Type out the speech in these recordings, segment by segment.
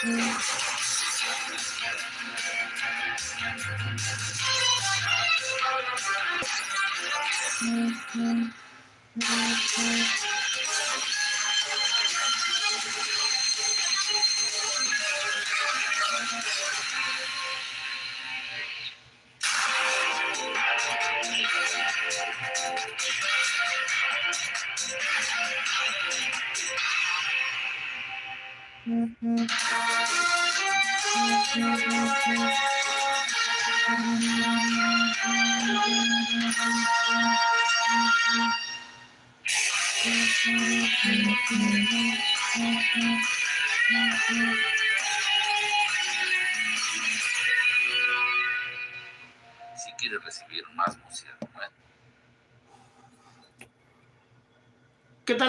Si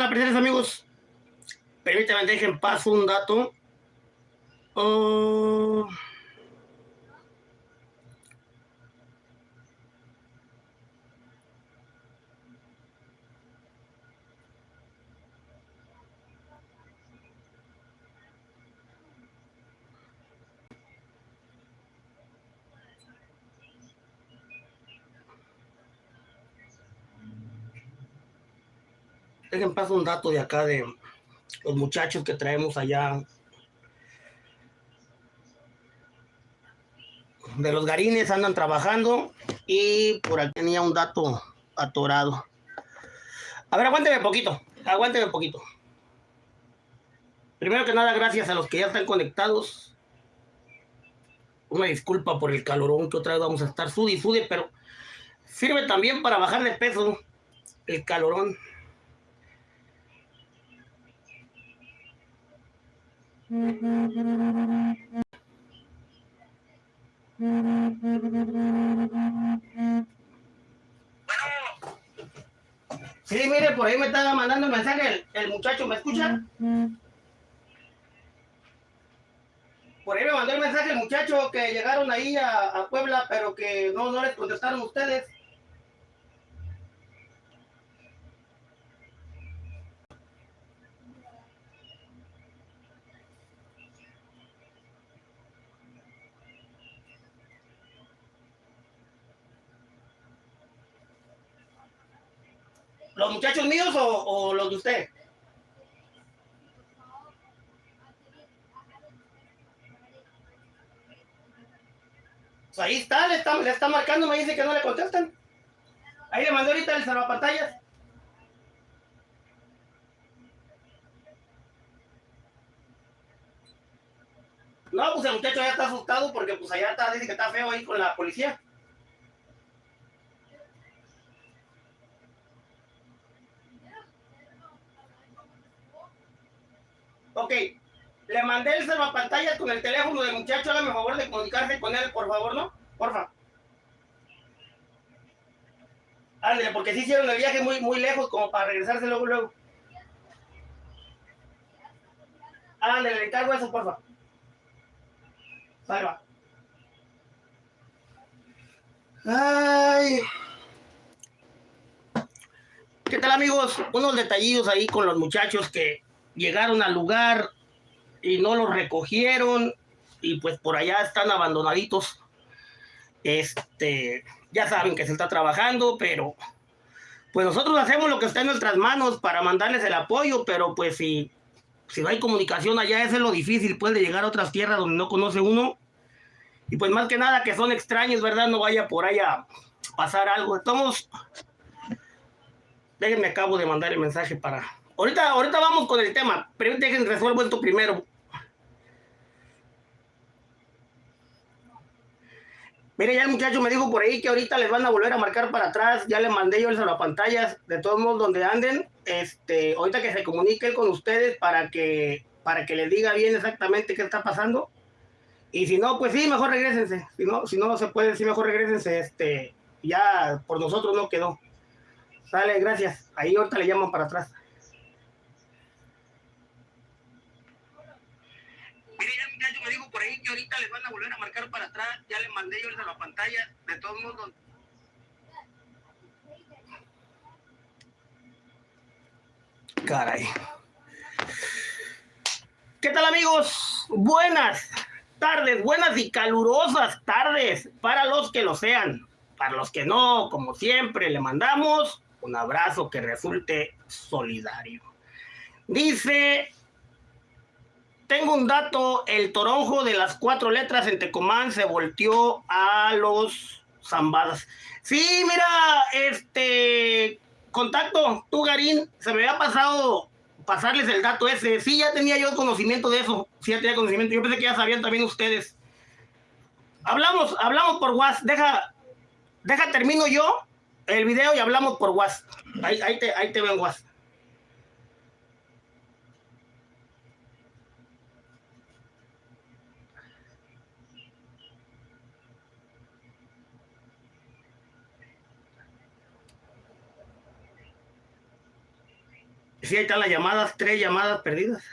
¿Qué tal, apreciados amigos? Permítanme, dejen paso un dato. Oh. Dejen paso un dato de acá de los muchachos que traemos allá de los garines andan trabajando y por aquí tenía un dato atorado. A ver, aguánteme poquito, aguánteme poquito. Primero que nada, gracias a los que ya están conectados. Una disculpa por el calorón que otra vez vamos a estar sudi y pero sirve también para bajar de peso el calorón. Sí, mire, por ahí me estaba mandando un mensaje el, muchacho, ¿me escucha? Por ahí me mandó el mensaje el muchacho que llegaron ahí a, a Puebla, pero que no, no les contestaron ustedes. ¿Los muchachos míos o, los de usted? Pues ahí está le, está, le está marcando, me dice que no le contestan. Ahí le mandé ahorita el salvapantallas. No, pues el muchacho ya está asustado porque pues allá está, dice que está feo ahí con la policía. Ok, le mandé el salvapantalla con el teléfono del muchacho, hágame favor de comunicarse con él, por favor, ¿no? Porfa. Ándale, porque sí hicieron el viaje muy, muy lejos como para regresarse luego, luego. Ándale, le encargo eso, porfa. Salva. Ay. ¿Qué tal amigos? Unos detallillos ahí con los muchachos que llegaron al lugar y no los recogieron y pues por allá están abandonaditos. Este, ya saben que se está trabajando, pero pues nosotros hacemos lo que está en nuestras manos para mandarles el apoyo, pero pues si, si no hay comunicación allá, eso es lo difícil, puede llegar a otras tierras donde no conoce uno. Y pues más que nada que son extraños, ¿verdad? No vaya por allá pasar algo. Estamos... Déjenme acabo de mandar el mensaje para Ahorita, ahorita vamos con el tema, pero dejen resuelvo esto primero. Mire, ya el muchacho me dijo por ahí que ahorita les van a volver a marcar para atrás. Ya le mandé yo el pantallas de todos modos donde anden. Este, ahorita que se comunique con ustedes para que para que les diga bien exactamente qué está pasando. Y si no, pues sí, mejor regresense. Si no, si no se puede, sí, mejor regresense. Este, ya por nosotros no quedó. Sale, gracias. Ahí ahorita le llaman para atrás. me dijo por ahí que ahorita les van a volver a marcar para atrás. Ya le mandé yo la pantalla. De todos modos, Caray. ¿Qué tal amigos? Buenas tardes, buenas y calurosas tardes para los que lo sean. Para los que no, como siempre, le mandamos un abrazo que resulte solidario. Dice, tengo un dato, el toronjo de las cuatro letras en Tecomán se volteó a los zambadas. Sí, mira, este contacto, tú Garín, se me había pasado pasarles el dato ese. Sí, ya tenía yo conocimiento de eso. Sí, ya tenía conocimiento. Yo pensé que ya sabían también ustedes. Hablamos, hablamos por WhatsApp. Deja, deja, termino yo el video y hablamos por WhatsApp. Ahí, te, ahí te veo en WhatsApp. Sí, ahí están las llamadas, tres llamadas perdidas.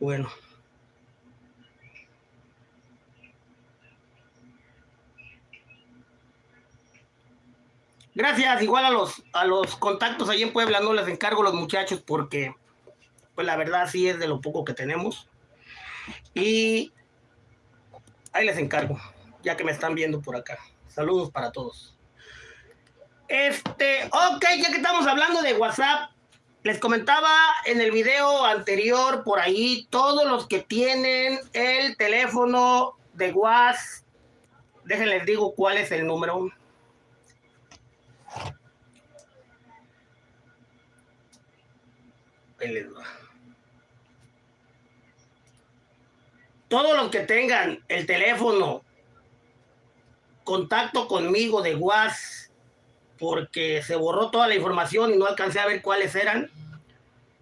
Bueno. Gracias, igual a los, a los contactos ahí en Puebla no les encargo los muchachos porque pues la verdad sí es de lo poco que tenemos. Y ahí les encargo, ya que me están viendo por acá. Saludos para todos. Este, ok, ya que estamos hablando de WhatsApp, les comentaba en el video anterior por ahí, todos los que tienen el teléfono de WhatsApp, déjenles digo cuál es el número. Todos los que tengan el teléfono contacto conmigo de WhatsApp porque se borró toda la información y no alcancé a ver cuáles eran.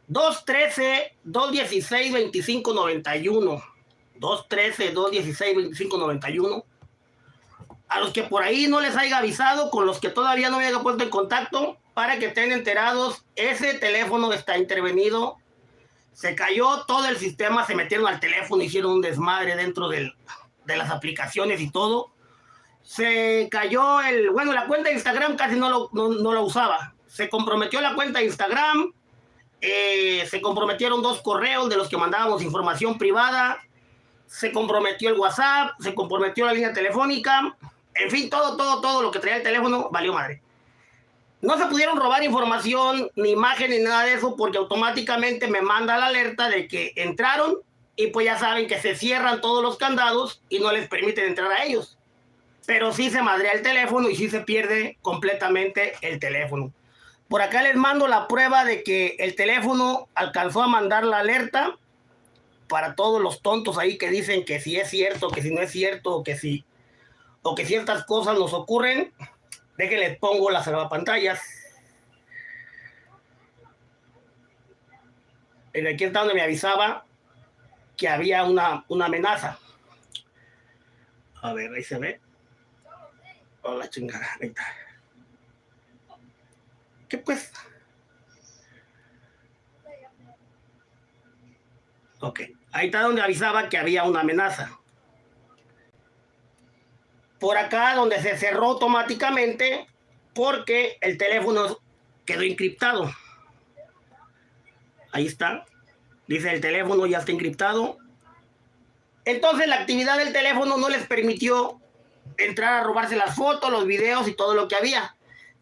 213-216-2591. 213-216-2591. A los que por ahí no les haya avisado, con los que todavía no me haya puesto en contacto, para que estén enterados, ese teléfono está intervenido. Se cayó todo el sistema, se metieron al teléfono, hicieron un desmadre dentro de las aplicaciones y todo se cayó el, bueno, la cuenta de Instagram casi no lo, no, la usaba. Se comprometió la cuenta de Instagram, eh, se comprometieron dos correos de los que mandábamos información privada, se comprometió el WhatsApp, se comprometió la línea telefónica, en fin, todo, todo, todo lo que traía el teléfono valió madre. No se pudieron robar información, ni imagen, ni nada de eso, porque automáticamente me manda la alerta de que entraron y pues ya saben que se cierran todos los candados y no les permiten entrar a ellos pero sí se madrea el teléfono y sí se pierde completamente el teléfono. Por acá les mando la prueba de que el teléfono alcanzó a mandar la alerta para todos los tontos ahí que dicen que si es cierto, que si no es cierto, que si o que ciertas cosas nos ocurren. Déjenles pongo las salvapantallas. En aquí está donde me avisaba que había una, una amenaza. A ver, ahí se ve. Oh, la chingada, ¿Qué pues? Ok, ahí está donde avisaba que había una amenaza. Por acá donde se cerró automáticamente porque el teléfono quedó encriptado. Ahí está. Dice el teléfono ya está encriptado. Entonces la actividad del teléfono no les permitió entrar a robarse las fotos, los videos y todo lo que había.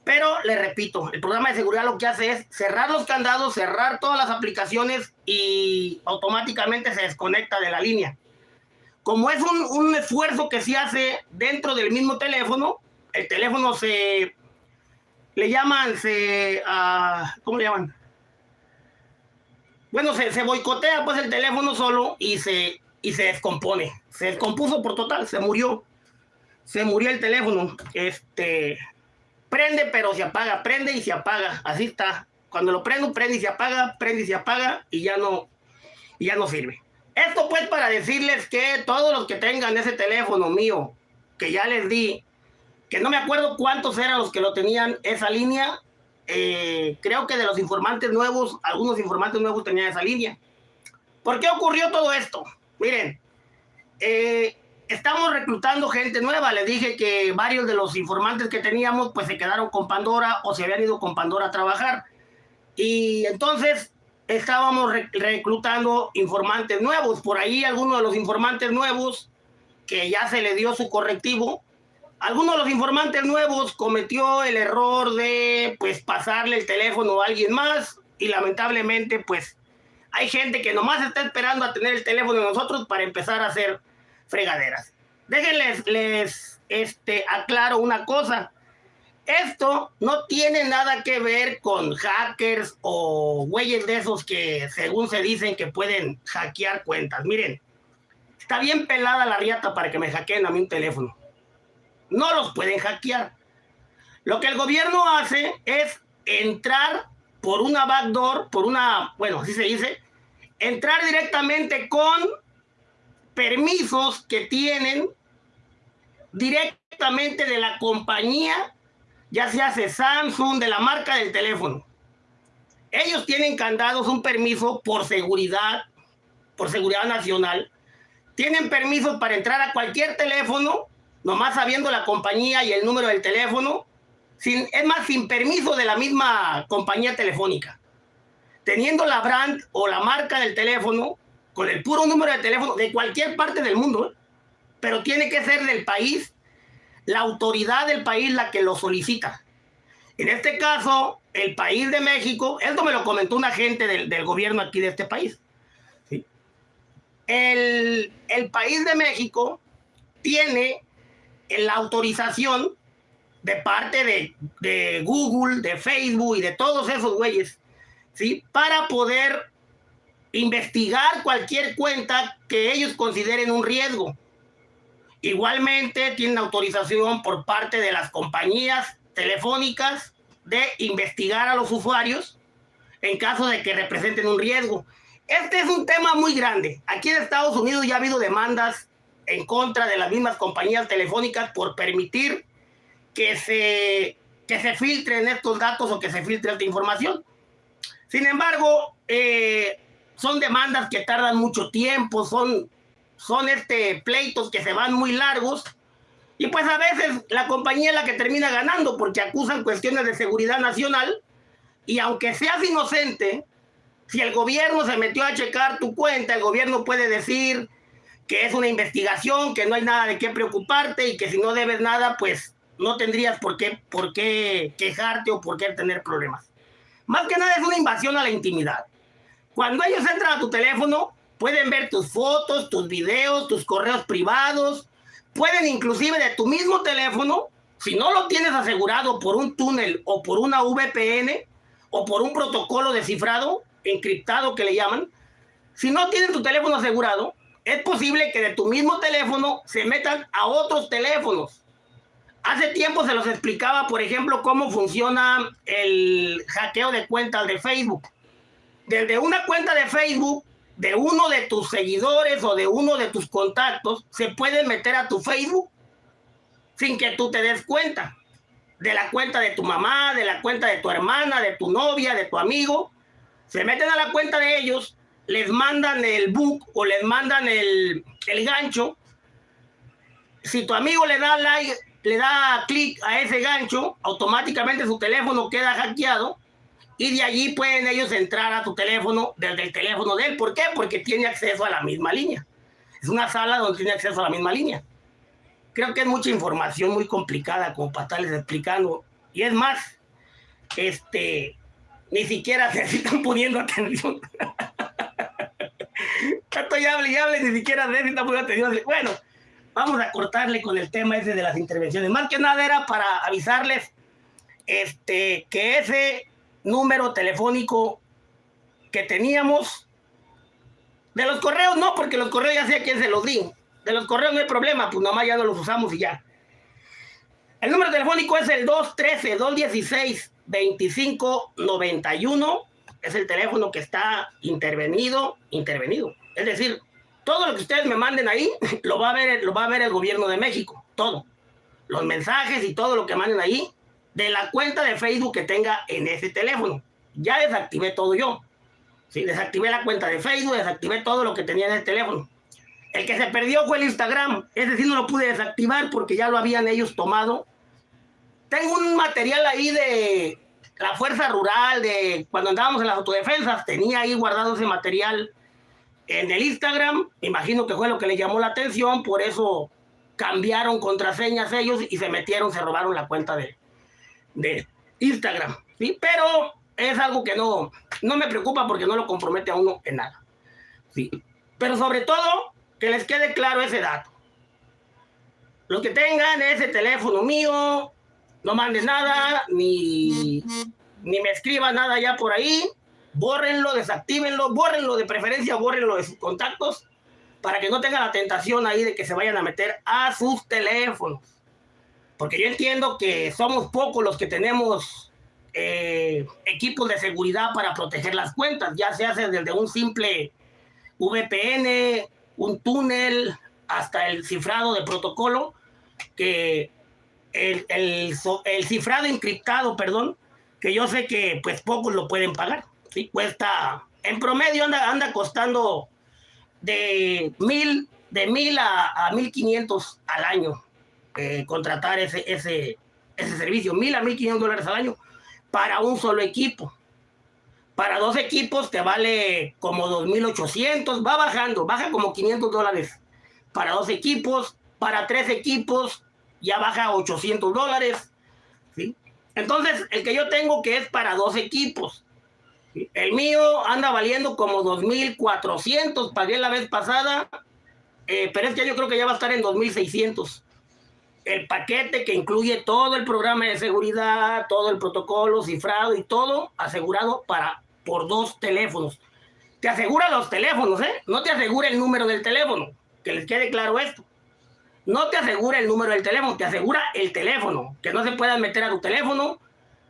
Pero le repito, el programa de seguridad lo que hace es cerrar los candados, cerrar todas las aplicaciones y automáticamente se desconecta de la línea. Como es un, esfuerzo que se hace dentro del mismo teléfono, el teléfono se le llaman, se, uh, ¿cómo le llaman? Bueno, se, se boicotea pues el teléfono solo y se, y se descompone. Se descompuso por total, se murió se murió el teléfono. Este, prende pero se apaga, prende y se apaga, así está. Cuando lo prendo, prende y se apaga, prende y se apaga y ya no, y ya no sirve. Esto pues para decirles que todos los que tengan ese teléfono mío, que ya les di, que no me acuerdo cuántos eran los que lo tenían esa línea, eh, creo que de los informantes nuevos, algunos informantes nuevos tenían esa línea. ¿Por qué ocurrió todo esto? Miren, eh, estamos reclutando gente nueva. Les dije que varios de los informantes que teníamos pues se quedaron con Pandora o se habían ido con Pandora a trabajar. Y entonces estábamos reclutando informantes nuevos. Por ahí algunos de los informantes nuevos que ya se le dio su correctivo, algunos de los informantes nuevos cometió el error de pues pasarle el teléfono a alguien más y lamentablemente pues hay gente que nomás está esperando a tener el teléfono de nosotros para empezar a hacer fregaderas. Déjenles, les este, aclaro una cosa. Esto no tiene nada que ver con hackers o güeyes de esos que según se dicen que pueden hackear cuentas. Miren, está bien pelada la riata para que me hackeen a mí un teléfono. No los pueden hackear. Lo que el gobierno hace es entrar por una backdoor, por una, bueno, así se dice, entrar directamente con permisos que tienen directamente de la compañía, ya sea de Samsung, de la marca del teléfono. Ellos tienen candados un permiso por seguridad, por seguridad nacional. Tienen permiso para entrar a cualquier teléfono, nomás sabiendo la compañía y el número del teléfono, sin, es más, sin permiso de la misma compañía telefónica. Teniendo la brand o la marca del teléfono, con el puro número de teléfono de cualquier parte del mundo, pero tiene que ser del país, la autoridad del país la que lo solicita. En este caso, el país de México, esto me lo comentó un agente del, del gobierno aquí de este país. ¿sí? El, el país de México tiene la autorización de parte de, de, Google, de Facebook y de todos esos güeyes, ¿sí? Para poder investigar cualquier cuenta que ellos consideren un riesgo. Igualmente tienen autorización por parte de las compañías telefónicas de investigar a los usuarios en caso de que representen un riesgo. Este es un tema muy grande. Aquí en Estados Unidos ya ha habido demandas en contra de las mismas compañías telefónicas por permitir que se, que se filtren estos datos o que se filtre esta información. Sin embargo, eh, son demandas que tardan mucho tiempo, son, son este, pleitos que se van muy largos. Y pues a veces la compañía es la que termina ganando porque acusan cuestiones de seguridad nacional. Y aunque seas inocente, si el gobierno se metió a checar tu cuenta, el gobierno puede decir que es una investigación, que no hay nada de qué preocuparte y que si no debes nada, pues no tendrías por qué, por qué quejarte o por qué tener problemas. Más que nada es una invasión a la intimidad. Cuando ellos entran a tu teléfono, pueden ver tus fotos, tus videos, tus correos privados, pueden inclusive de tu mismo teléfono, si no lo tienes asegurado por un túnel o por una VPN o por un protocolo de cifrado encriptado que le llaman, si no tienes tu teléfono asegurado, es posible que de tu mismo teléfono se metan a otros teléfonos Hace tiempo se los explicaba, por ejemplo, cómo funciona el hackeo de cuentas de Facebook. Desde una cuenta de Facebook, de uno de tus seguidores o de uno de tus contactos, se puede meter a tu Facebook sin que tú te des cuenta. De la cuenta de tu mamá, de la cuenta de tu hermana, de tu novia, de tu amigo. Se meten a la cuenta de ellos, les mandan el book o les mandan el, el gancho. Si tu amigo le da like le da clic a ese gancho, automáticamente su teléfono queda hackeado y de allí pueden ellos entrar a tu teléfono desde el teléfono de él. ¿Por qué? Porque tiene acceso a la misma línea. Es una sala donde tiene acceso a la misma línea. Creo que es mucha información muy complicada como para estarles explicando. Y es más, este, ni siquiera se están poniendo atención. Tanto ya hable y hable, ni siquiera se están poniendo atención. Bueno, vamos a cortarle con el tema ese de las intervenciones. Más que nada era para avisarles este, que ese número telefónico que teníamos, de los correos no, porque los correos ya sé a quién se los di. De los correos no hay problema, pues nomás ya no los usamos y ya. El número telefónico es el 213-216-2591. Es el teléfono que está intervenido, intervenido. Es decir, todo lo que ustedes me manden ahí lo va a ver, lo va a ver el gobierno de México, todo. Los mensajes y todo lo que manden ahí de la cuenta de Facebook que tenga en ese teléfono. Ya desactivé todo yo. Sí, desactivé la cuenta de Facebook, desactivé todo lo que tenía en el teléfono. El que se perdió fue el Instagram. Ese sí no lo pude desactivar porque ya lo habían ellos tomado. Tengo un material ahí de la fuerza rural, de cuando andábamos en las autodefensas. Tenía ahí guardado ese material en el Instagram. Imagino que fue lo que le llamó la atención. Por eso cambiaron contraseñas ellos y se metieron, se robaron la cuenta de, de Instagram. ¿sí? Pero es algo que no, no me preocupa porque no lo compromete a uno en nada. ¿sí? Pero sobre todo, que les quede claro ese dato. Los que tengan ese teléfono mío, no manden nada, ni, ni me escriban nada ya por ahí. Bórrenlo, desactívenlo, bórrenlo de preferencia, bórrenlo de sus contactos para que no tenga la tentación ahí de que se vayan a meter a sus teléfonos. Porque yo entiendo que somos pocos los que tenemos eh, equipos de seguridad para proteger las cuentas, ya se hace desde un simple VPN, un túnel, hasta el cifrado de protocolo, que el, el, cifrado encriptado, perdón, que yo sé que pues pocos lo pueden pagar. ¿sí? Cuesta, en promedio anda, anda costando de mil, de mil a, a mil quinientos al año eh, contratar ese, ese, ese servicio, mil a mil quinientos dólares al año para un solo equipo. Para dos equipos te vale como 2.800, va bajando, baja como 500 dólares para dos equipos, para tres equipos ya baja 800 dólares. ¿sí? Entonces, el que yo tengo que es para dos equipos. El mío anda valiendo como 2.400, pagué la vez pasada, eh, pero este año creo que ya va a estar en 2.600. El paquete que incluye todo el programa de seguridad, todo el protocolo, cifrado y todo asegurado para por dos teléfonos. Te asegura los teléfonos, ¿eh? No te asegura el número del teléfono. Que les quede claro esto. No te asegura el número del teléfono, te asegura el teléfono. Que no se puedan meter a tu teléfono,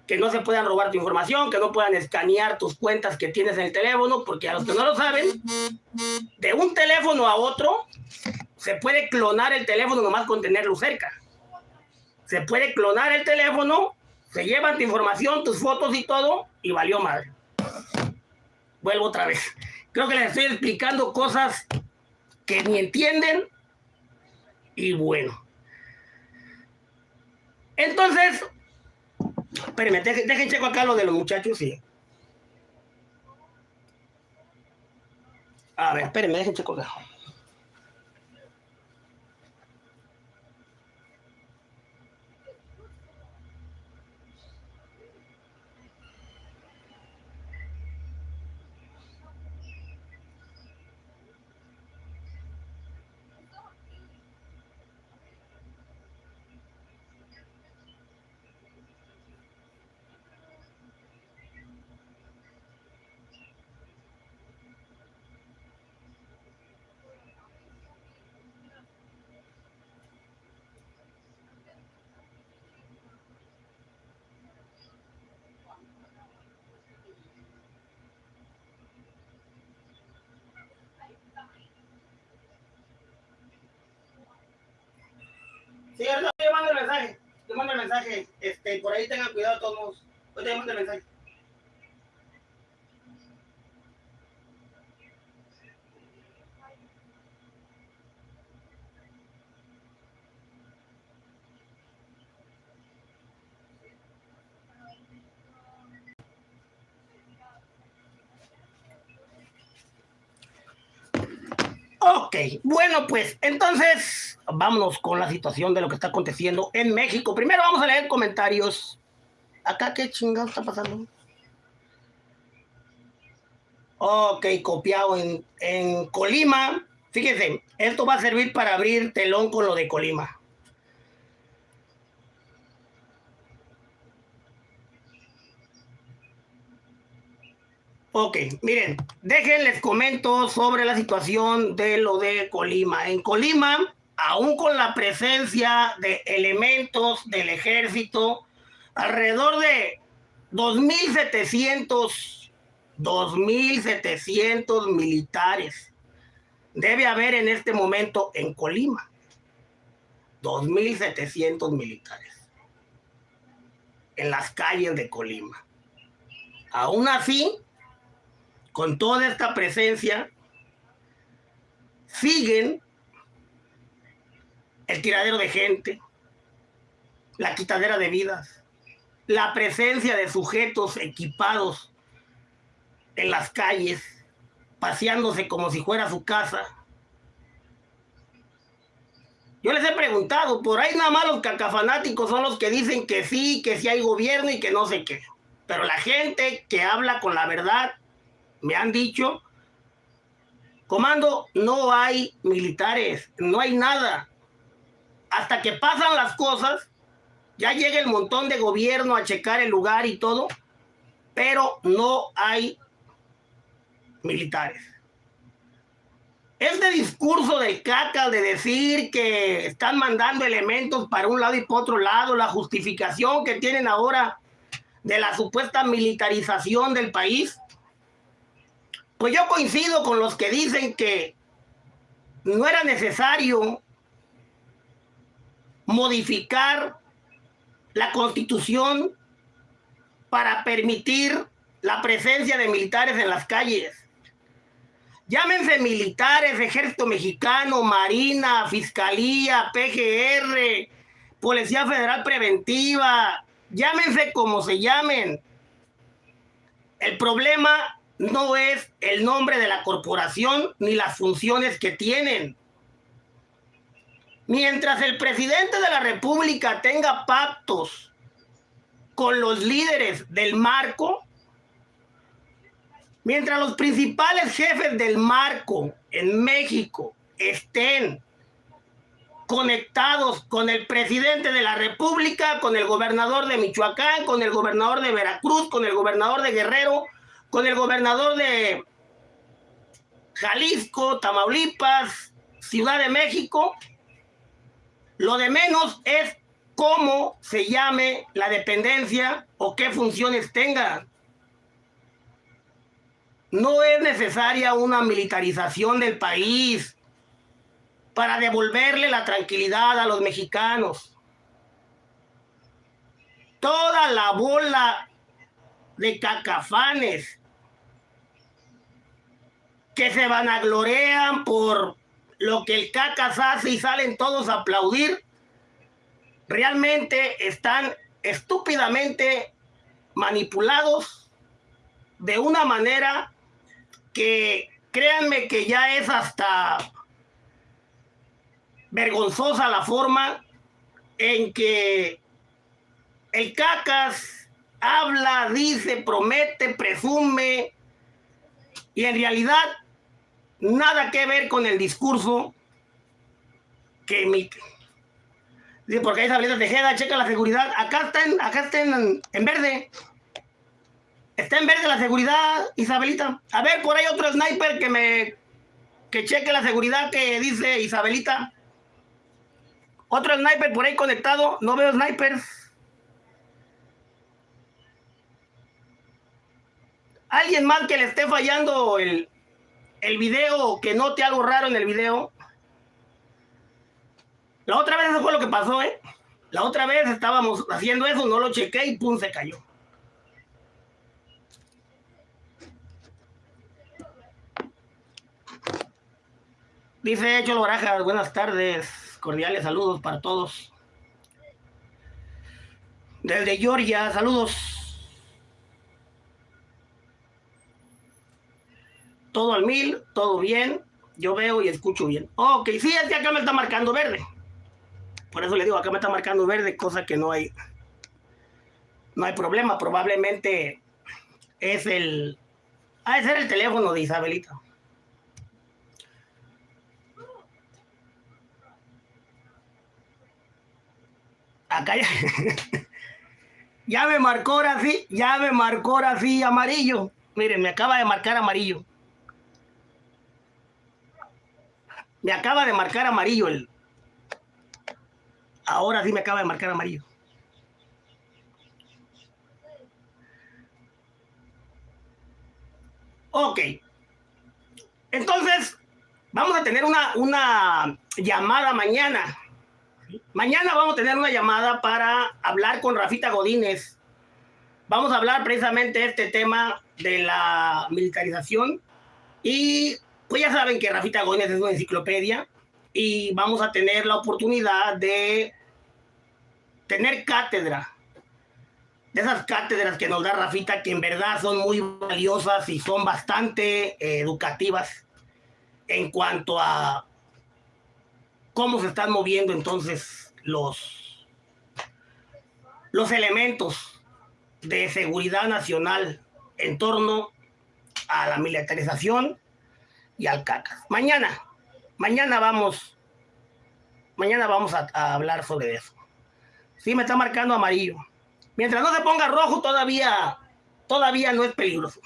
que no se puedan robar tu información, que no puedan escanear tus cuentas que tienes en el teléfono, porque a los que no lo saben, de un teléfono a otro, se puede clonar el teléfono nomás con tenerlo cerca. Se puede clonar el teléfono, se llevan tu información, tus fotos y todo, y valió madre. Vuelvo otra vez. Creo que les estoy explicando cosas que ni entienden, y bueno. Entonces, Espérenme, dejen, checo acá lo de los muchachos, sí. A ver, espérenme, dejen checo acá. Sí, yo te mando el mensaje. Te mando el mensaje. Este, por ahí tengan cuidado todos. Yo te mando mensaje. Ok, bueno pues entonces vámonos con la situación de lo que está aconteciendo en México. Primero vamos a leer comentarios. Acá qué chingado está pasando. Ok, copiado en, en Colima. Fíjense, esto va a servir para abrir telón con lo de Colima. Ok, miren, déjenles comento sobre la situación de lo de Colima. En Colima, aún con la presencia de elementos del ejército, alrededor de 2.700, 2.700 militares debe haber en este momento en Colima. 2.700 militares en las calles de Colima. Aún así, con toda esta presencia, siguen el tiradero de gente, la quitadera de vidas, la presencia de sujetos equipados en las calles, paseándose como si fuera su casa. Yo les he preguntado, por ahí nada más los cacafanáticos son los que dicen que sí, que sí hay gobierno y que no sé qué. Pero la gente que habla con la verdad, me han dicho, comando, no hay militares, no hay nada. Hasta que pasan las cosas, ya llega el montón de gobierno a checar el lugar y todo, pero no hay militares. Este discurso del caca de decir que están mandando elementos para un lado y para otro lado, la justificación que tienen ahora de la supuesta militarización del país, pues yo coincido con los que dicen que no era necesario modificar la constitución para permitir la presencia de militares en las calles. Llámense militares, ejército mexicano, marina, fiscalía, PGR, Policía Federal Preventiva, llámense como se llamen. El problema no es el nombre de la corporación ni las funciones que tienen. Mientras el presidente de la República tenga pactos con los líderes del marco, Mientras los principales jefes del marco en México estén conectados con el presidente de la República, con el gobernador de Michoacán, con el gobernador de Veracruz, con el gobernador de Guerrero, con el gobernador de Jalisco, Tamaulipas, Ciudad de México. Lo de menos es cómo se llame la dependencia o qué funciones tenga. No es necesaria una militarización del país para devolverle la tranquilidad a los mexicanos. Toda la bola de cacafanes que se vanaglorean por lo que el cacas hace y salen todos a aplaudir, realmente están estúpidamente manipulados de una manera que créanme que ya es hasta vergonzosa la forma en que el cacas habla, dice, promete, presume y en realidad nada que ver con el discurso que emite. Dice, porque ahí de Tejeda, checa la seguridad. Acá está acá está en, en verde. Está en verde la seguridad, Isabelita. A ver, por ahí otro sniper que me... Que cheque la seguridad que dice Isabelita. Otro sniper por ahí conectado. No veo snipers. Alguien más que le esté fallando el, el video, que note algo raro en el video. La otra vez eso fue lo que pasó, ¿eh? La otra vez estábamos haciendo eso, no lo chequé y pum, se cayó. Dice Cholo Barajas, buenas tardes, cordiales saludos para todos. Desde Georgia, saludos. Todo al mil, todo bien. Yo veo y escucho bien. Ok, sí, es que acá me está marcando verde. Por eso le digo, acá me está marcando verde, cosa que no hay. No hay problema. Probablemente es el. Ha de el teléfono de Isabelita. acá ya, ya me marcó ahora sí, ya me marcó ahora sí amarillo. Miren, me acaba de marcar amarillo. Me acaba de marcar amarillo el. Ahora sí me acaba de marcar amarillo. Ok. Entonces, vamos a tener una, una llamada mañana Mañana vamos a tener una llamada para hablar con Rafita Godínez. Vamos a hablar precisamente de este tema de la militarización. Y pues ya saben que Rafita Godínez es una enciclopedia. y vamos a tener la oportunidad de tener cátedra. De esas cátedras que nos da Rafita, que en verdad son muy valiosas y son bastante eh, educativas en cuanto a cómo se están moviendo entonces los, los elementos de seguridad nacional en torno a la militarización y al. Mañana, mañana vamos, mañana vamos a, hablar sobre eso. Sí, me está marcando amarillo. Mientras no se ponga rojo, todavía, todavía no es peligroso.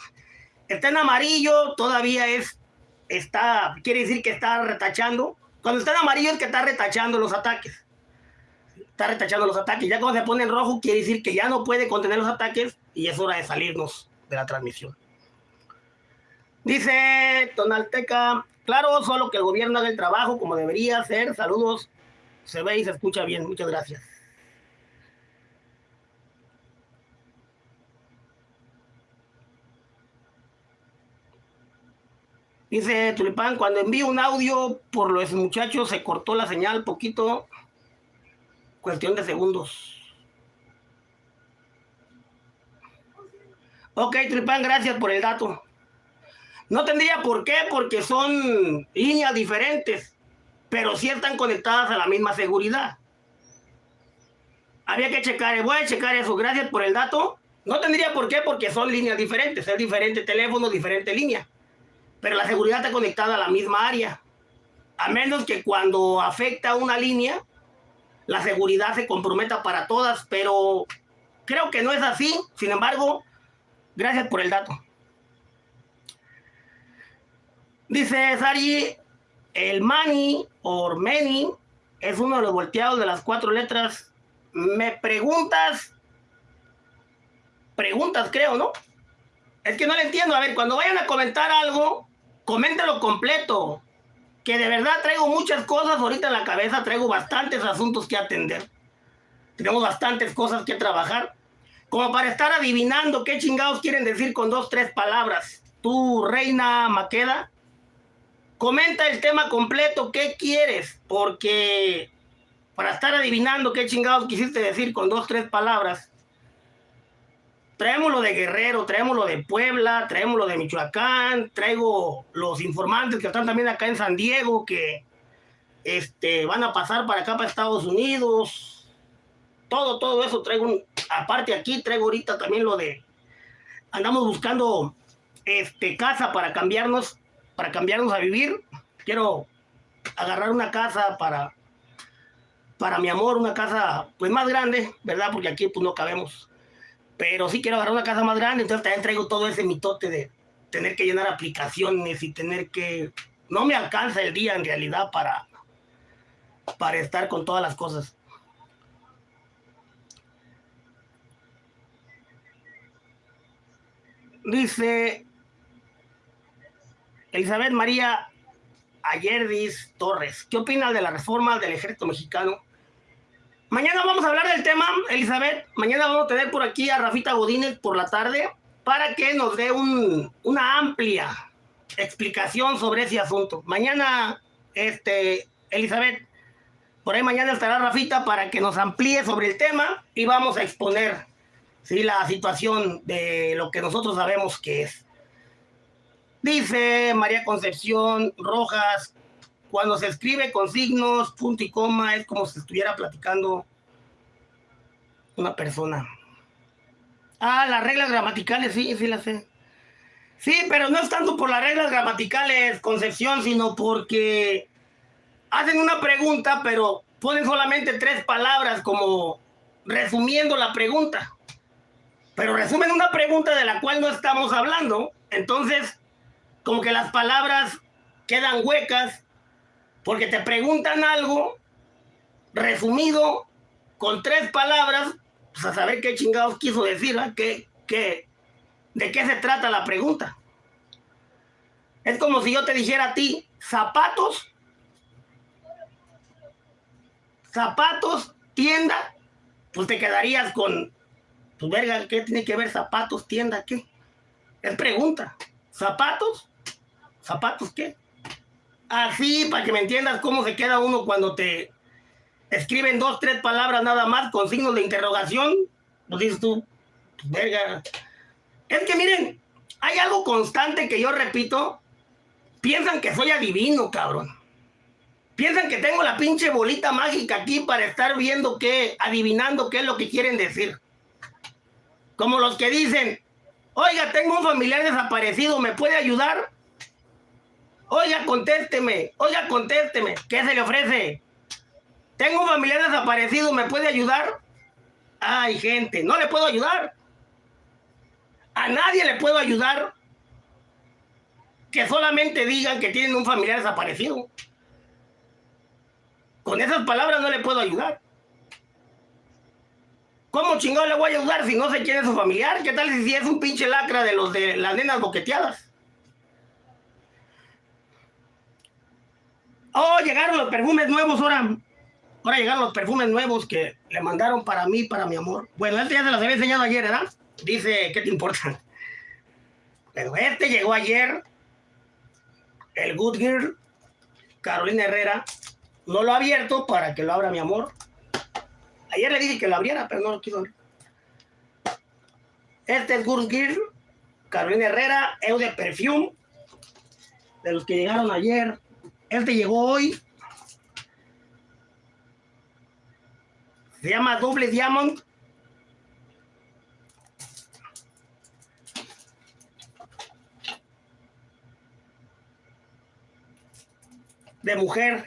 Está en amarillo, todavía es, está, quiere decir que está retachando. Cuando está en amarillo es que está retachando los ataques. Está retachando los ataques. Ya cuando se pone en rojo, quiere decir que ya no puede contener los ataques y es hora de salirnos de la transmisión. Dice Tonalteca, claro, solo que el gobierno haga el trabajo como debería hacer. Saludos, se ve y se escucha bien. Muchas gracias. Dice Tulipán, cuando envío un audio por los muchachos se cortó la señal poquito, cuestión de segundos. Ok, Tulipán, gracias por el dato. No tendría por qué, porque son líneas diferentes, pero sí están conectadas a la misma seguridad. Había que checar, voy a checar eso, gracias por el dato. No tendría por qué, porque son líneas diferentes, es diferente teléfono, diferente línea. Pero la seguridad está conectada a la misma área. A menos que cuando afecta una línea, la seguridad se comprometa para todas, pero creo que no es así. Sin embargo, gracias por el dato. Dice Sari, el Mani o Meni es uno de los volteados de las cuatro letras. Me preguntas, preguntas creo, ¿no? Es que no le entiendo. A ver, cuando vayan a comentar algo, coméntalo completo. Que de verdad traigo muchas cosas ahorita en la cabeza, traigo bastantes asuntos que atender. Tenemos bastantes cosas que trabajar. Como para estar adivinando qué chingados quieren decir con dos, tres palabras. Tú, Reina Maqueda, Comenta el tema completo, ¿qué quieres? Porque para estar adivinando qué chingados quisiste decir con dos, tres palabras, traemos lo de Guerrero, traemos lo de Puebla, traemos lo de Michoacán, traigo los informantes que están también acá en San Diego, que este, van a pasar para acá, para Estados Unidos. Todo, todo eso traigo, un, aparte aquí traigo ahorita también lo de, andamos buscando este, casa para cambiarnos para cambiarnos a vivir. Quiero agarrar una casa para, para mi amor, una casa pues más grande, ¿verdad? Porque aquí pues no cabemos. Pero sí quiero agarrar una casa más grande, entonces también traigo todo ese mitote de tener que llenar aplicaciones y tener que... No me alcanza el día en realidad para, para estar con todas las cosas. Dice Elizabeth María Ayerdis Torres, ¿qué opinas de la reforma del ejército mexicano? Mañana vamos a hablar del tema, Elizabeth. Mañana vamos a tener por aquí a Rafita Godínez por la tarde para que nos dé una amplia explicación sobre ese asunto. Mañana, este, Elizabeth, por ahí mañana estará Rafita para que nos amplíe sobre el tema y vamos a exponer ¿sí? la situación de lo que nosotros sabemos que es. Dice María Concepción Rojas, cuando se escribe con signos, punto y coma, es como si estuviera platicando una persona. Ah, las reglas gramaticales, sí, sí las sé. Sí, pero no es tanto por las reglas gramaticales, Concepción, sino porque hacen una pregunta, pero ponen solamente tres palabras como resumiendo la pregunta. Pero resumen una pregunta de la cual no estamos hablando. Entonces, como que las palabras quedan huecas porque te preguntan algo resumido con tres palabras, pues a saber qué chingados quiso decir, ¿Qué, qué, de qué se trata la pregunta. Es como si yo te dijera a ti, zapatos, zapatos, tienda, pues te quedarías con, pues, verga, ¿qué tiene que ver zapatos, tienda, qué? Es pregunta, zapatos, ¿Zapatos qué? Así, para que me entiendas cómo se queda uno cuando te escriben dos, tres palabras nada más con signos de interrogación. Pues dices tú, verga. Es que miren, hay algo constante que yo repito. Piensan que soy adivino, cabrón. Piensan que tengo la pinche bolita mágica aquí para estar viendo qué, adivinando qué es lo que quieren decir. Como los que dicen, oiga, tengo un familiar desaparecido, ¿me puede ayudar? Oiga, contésteme, oiga, contésteme, ¿qué se le ofrece? Tengo un familiar desaparecido, ¿me puede ayudar? Ay, gente, no le puedo ayudar. A nadie le puedo ayudar que solamente digan que tienen un familiar desaparecido. Con esas palabras no le puedo ayudar. ¿Cómo chingado le voy a ayudar si no sé quién es su familiar? ¿Qué tal si es un pinche lacra de los de las nenas boqueteadas? Oh, llegaron los perfumes nuevos ahora. Ahora llegaron los perfumes nuevos que le mandaron para mí, para mi amor. Bueno, este ya se los había enseñado ayer, ¿verdad? Dice, ¿qué te importa? Pero este llegó ayer. El Good Girl, Carolina Herrera. No lo ha abierto para que lo abra mi amor. Ayer le dije que lo abriera, pero no lo quiso abrir. Este es Good Girl, Carolina Herrera, Eude Perfume. De los que llegaron ayer. Este llegó hoy. Se llama Doble Diamond. De mujer.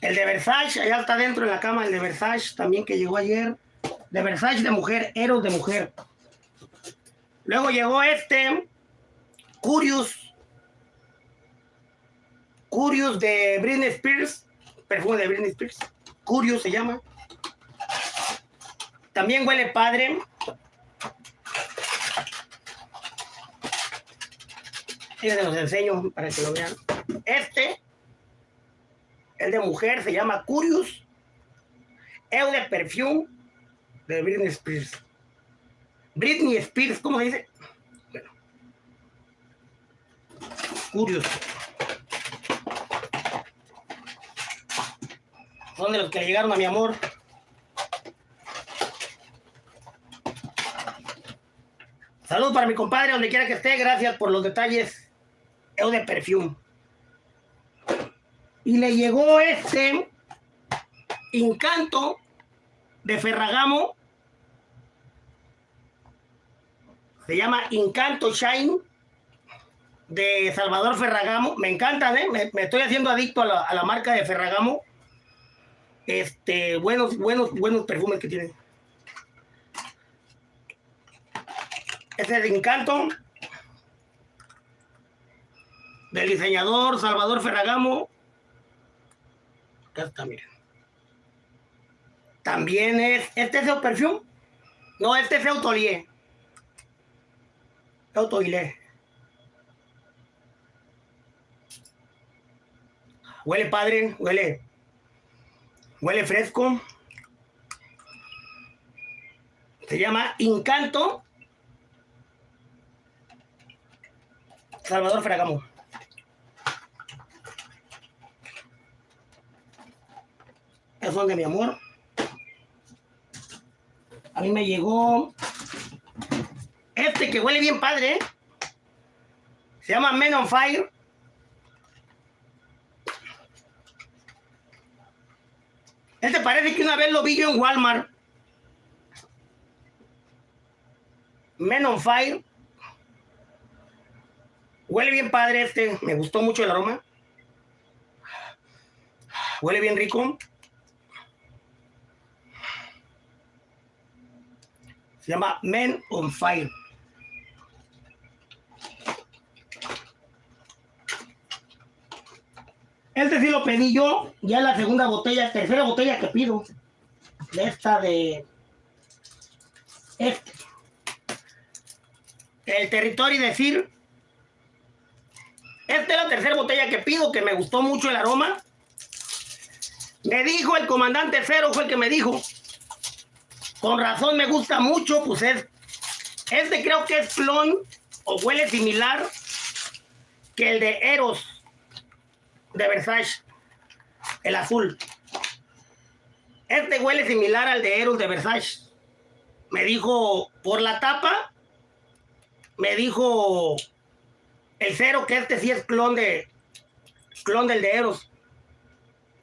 El de Versace, allá está dentro en la cama, el de Versace también que llegó ayer. De Versace de mujer, Eros de mujer. Luego llegó este, Curious. Curious de Britney Spears. Perfume de Britney Spears. Curious se llama. También huele padre. se los enseño para que lo vean. Este, el de mujer, se llama Curious. El de perfume de Britney Spears. Britney Spears, ¿cómo se dice? Bueno. Curious. Son de los que llegaron a mi amor. Salud para mi compadre, donde quiera que esté. Gracias por los detalles. Es de perfume. Y le llegó este encanto de Ferragamo. Se llama Encanto Shine de Salvador Ferragamo. Me encantan, ¿eh? Me, estoy haciendo adicto a la, marca de Ferragamo. Este, buenos, buenos, buenos perfumes que tienen. Este es Encanto del diseñador Salvador Ferragamo. Acá está, miren. También es, ¿este es el perfume? No, este es Autolier. Autolier. Huele padre, huele. Huele fresco. Se llama Encanto. Salvador Ferragamo. son de mi amor. A mí me llegó este que huele bien padre. ¿eh? Se llama Men on Fire. Este parece que una vez lo vi yo en Walmart. Men on Fire. Huele bien padre este. Me gustó mucho el aroma. Huele bien rico. Se llama Men on Fire. Este sí lo pedí yo, ya la segunda botella, tercera botella que pido. De esta de... Este. El territorio decir. Esta es la tercera botella que pido, que me gustó mucho el aroma. Me dijo el comandante Cero, fue el que me dijo. Con razón me gusta mucho, pues es. Este creo que es clon o huele similar que el de Eros de Versace, el azul. Este huele similar al de Eros de Versace. Me dijo por la tapa, me dijo el cero que este sí es clon de clon del de Eros.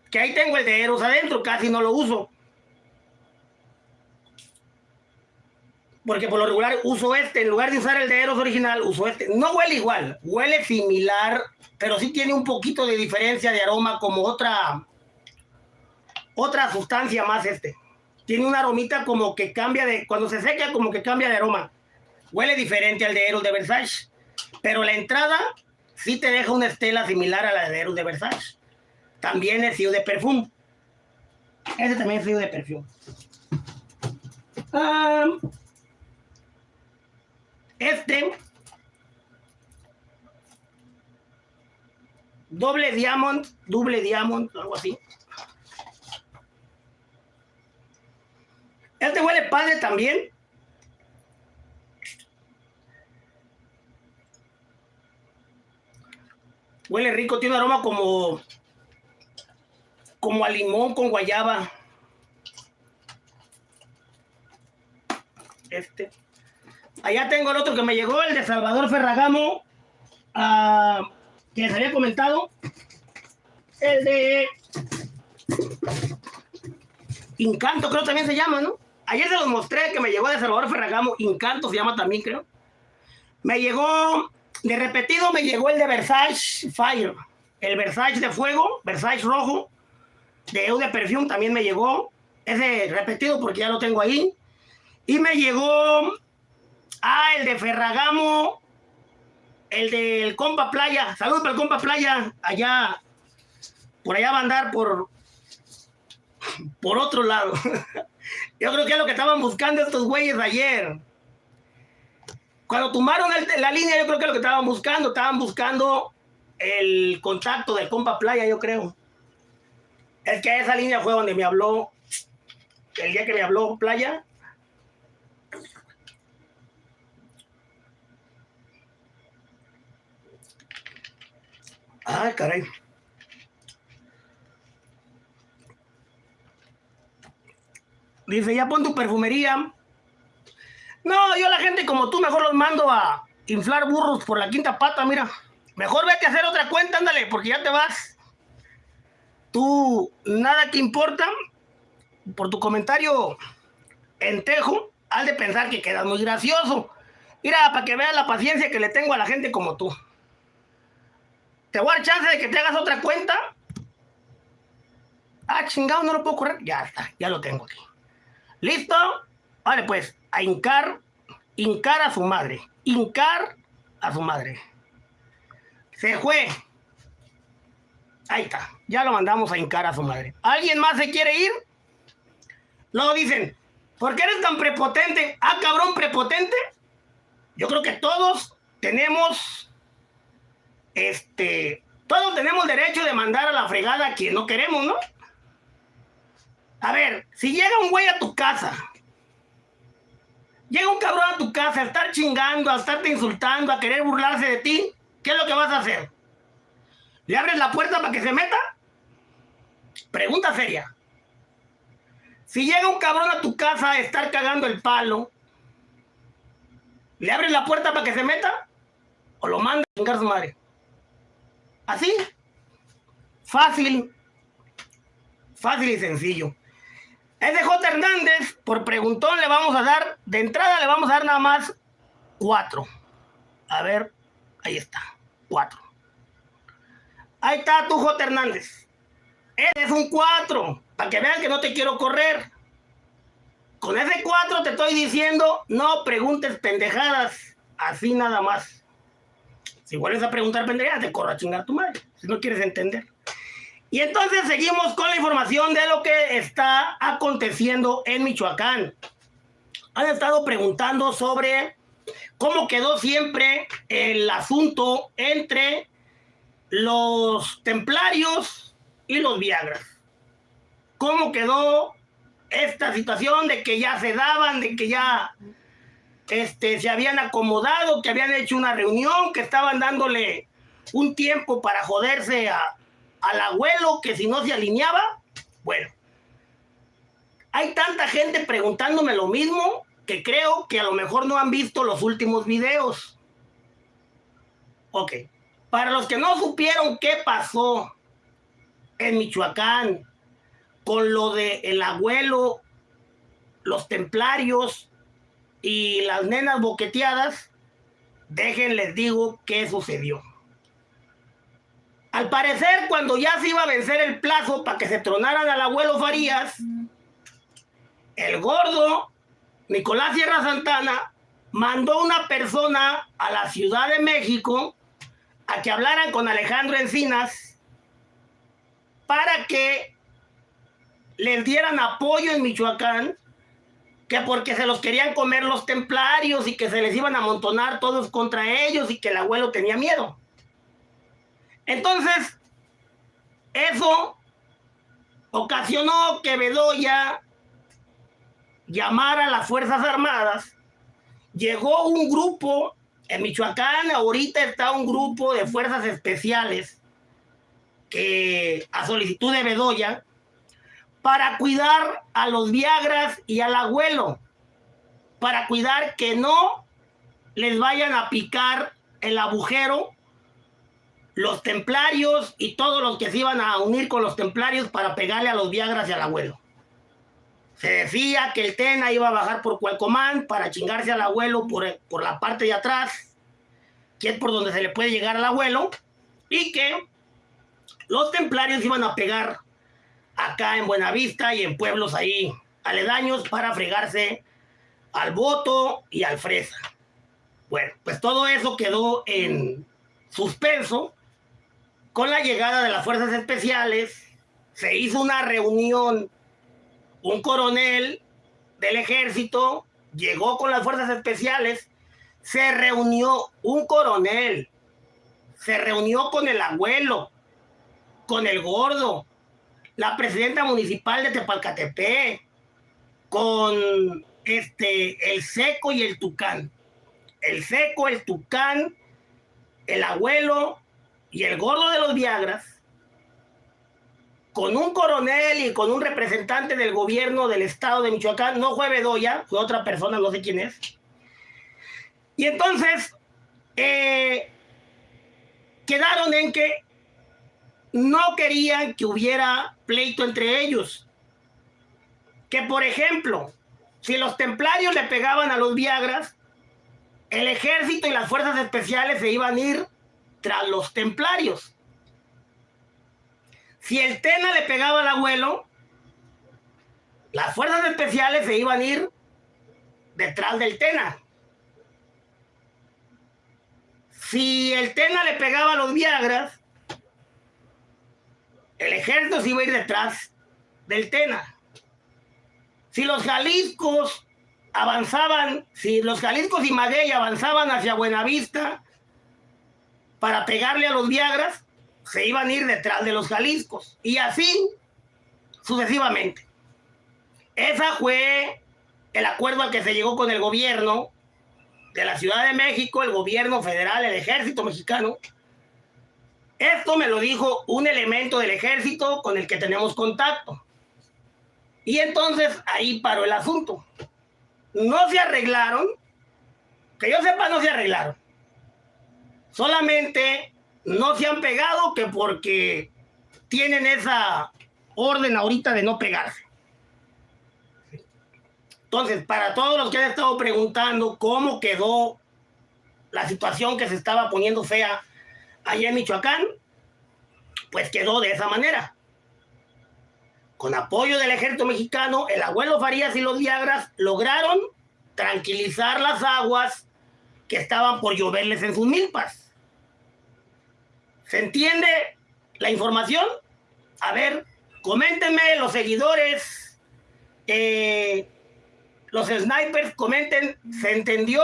Que ahí tengo el de Eros adentro, casi no lo uso. Porque por lo regular uso este, en lugar de usar el de Eros original, uso este. No huele igual, huele similar, pero sí tiene un poquito de diferencia de aroma como otra, otra sustancia más este. Tiene una aromita como que cambia de, cuando se seca como que cambia de aroma. Huele diferente al de Eros de Versace, pero la entrada sí te deja una estela similar a la de Eros de Versace. También es frío de perfume. Ese también es frío de perfume. Ah... Este doble diamond, doble diamond, algo así. Este huele padre también. Huele rico, tiene un aroma como como a limón con guayaba. Este. Allá tengo el otro que me llegó, el de Salvador Ferragamo, uh, que les había comentado. El de Incanto, creo también se llama, ¿no? Ayer se los mostré que me llegó de Salvador Ferragamo, Incanto se llama también, creo. Me llegó, de repetido me llegó el de Versace Fire, el Versace de fuego, Versace rojo, de Eau de Perfume también me llegó. Ese repetido porque ya lo tengo ahí. Y me llegó Ah, el de Ferragamo, el del Compa Playa. Saludos para el Compa Playa. Allá, por allá va a andar por, por otro lado. Yo creo que es lo que estaban buscando estos güeyes ayer. Cuando tomaron la línea, yo creo que es lo que estaban buscando. Estaban buscando el contacto del Compa Playa, yo creo. Es que esa línea fue donde me habló, el día que me habló Playa, Ay, caray. Dice, ya pon tu perfumería. No, yo la gente como tú mejor los mando a inflar burros por la quinta pata, mira. Mejor vete a hacer otra cuenta, ándale, porque ya te vas. Tú, nada que importa. Por tu comentario en tejo, has de pensar que quedas muy gracioso. Mira, para que veas la paciencia que le tengo a la gente como tú. Te voy a dar chance de que te hagas otra cuenta. Ah, chingado, no lo puedo correr. Ya está, ya lo tengo aquí. ¿Listo? Vale, pues, a hincar, hincar a su madre. Hincar a su madre. Se fue. Ahí está. Ya lo mandamos a hincar a su madre. ¿Alguien más se quiere ir? Luego dicen, ¿por qué eres tan prepotente? Ah, cabrón, prepotente. Yo creo que todos tenemos este, todos tenemos derecho de mandar a la fregada a quien no queremos, ¿no? A ver, si llega un güey a tu casa, llega un cabrón a tu casa a estar chingando, a estarte insultando, a querer burlarse de ti, ¿qué es lo que vas a hacer? ¿Le abres la puerta para que se meta? Pregunta seria. Si llega un cabrón a tu casa a estar cagando el palo, ¿le abres la puerta para que se meta? ¿O lo manda a chingar su madre? Así. Fácil. Fácil y sencillo. Ese J. Hernández, por preguntón le vamos a dar, de entrada le vamos a dar nada más cuatro. A ver, ahí está, cuatro. Ahí está tu J. Hernández. Ese es un cuatro, para que vean que no te quiero correr. Con ese cuatro te estoy diciendo, no preguntes pendejadas, así nada más. Si vuelves a preguntar pendejadas, te corro a chingar tu madre, si no quieres entender. Y entonces seguimos con la información de lo que está aconteciendo en Michoacán. Han estado preguntando sobre cómo quedó siempre el asunto entre los templarios y los Viagras. ¿Cómo quedó esta situación de que ya se daban, de que ya este, se habían acomodado, que habían hecho una reunión, que estaban dándole un tiempo para joderse a, al abuelo, que si no se alineaba, bueno. Hay tanta gente preguntándome lo mismo que creo que a lo mejor no han visto los últimos videos. Ok. Para los que no supieron qué pasó en Michoacán con lo de el abuelo, los templarios y las nenas boqueteadas, déjenles digo qué sucedió. Al parecer, cuando ya se iba a vencer el plazo para que se tronaran al abuelo Farías, el gordo Nicolás Sierra Santana mandó una persona a la Ciudad de México a que hablaran con Alejandro Encinas para que les dieran apoyo en Michoacán, que porque se los querían comer los templarios y que se les iban a amontonar todos contra ellos y que el abuelo tenía miedo. Entonces, eso ocasionó que Bedoya llamara a las Fuerzas Armadas. Llegó un grupo, en Michoacán ahorita está un grupo de fuerzas especiales que a solicitud de Bedoya para cuidar a los Viagras y al abuelo, para cuidar que no les vayan a picar el agujero los templarios y todos los que se iban a unir con los templarios para pegarle a los Viagras y al abuelo. Se decía que el Tena iba a bajar por Cualcomán para chingarse al abuelo por, por la parte de atrás, que es por donde se le puede llegar al abuelo, y que los templarios iban a pegar acá en Buenavista y en pueblos ahí aledaños para fregarse al voto y al fresa. Bueno, pues todo eso quedó en suspenso con la llegada de las fuerzas especiales, se hizo una reunión, un coronel del ejército llegó con las fuerzas especiales, se reunió un coronel, se reunió con el abuelo, con el gordo, la presidenta municipal de Tepalcatepec, con este, el seco y el tucán. El seco, el tucán, el abuelo y el gordo de los Viagras, con un coronel y con un representante del gobierno del estado de Michoacán, no fue Bedoya, fue otra persona, no sé quién es. Y entonces eh, quedaron en que no querían que hubiera pleito entre ellos. Que por ejemplo, si los templarios le pegaban a los Viagras, el ejército y las fuerzas especiales se iban a ir tras los templarios. Si el Tena le pegaba al abuelo, las fuerzas especiales se iban a ir detrás del Tena. Si el Tena le pegaba a los Viagras, el ejército se iba a ir detrás del Tena. Si los Jaliscos avanzaban, si los Jaliscos y Maguey avanzaban hacia Buenavista, para pegarle a los Viagras, se iban a ir detrás de los Jaliscos. Y así sucesivamente. Esa fue el acuerdo al que se llegó con el gobierno de la Ciudad de México, el gobierno federal, el ejército mexicano. Esto me lo dijo un elemento del ejército con el que tenemos contacto. Y entonces ahí paró el asunto. No se arreglaron, que yo sepa, no se arreglaron. Solamente no se han pegado que porque tienen esa orden ahorita de no pegarse. Entonces, para todos los que han estado preguntando cómo quedó la situación que se estaba poniendo fea allá en Michoacán, pues quedó de esa manera. Con apoyo del ejército mexicano, el abuelo Farías y los Viagras lograron tranquilizar las aguas que estaban por lloverles en sus milpas. ¿Se entiende la información? A ver, coméntenme los seguidores, eh, los snipers, comenten, ¿se entendió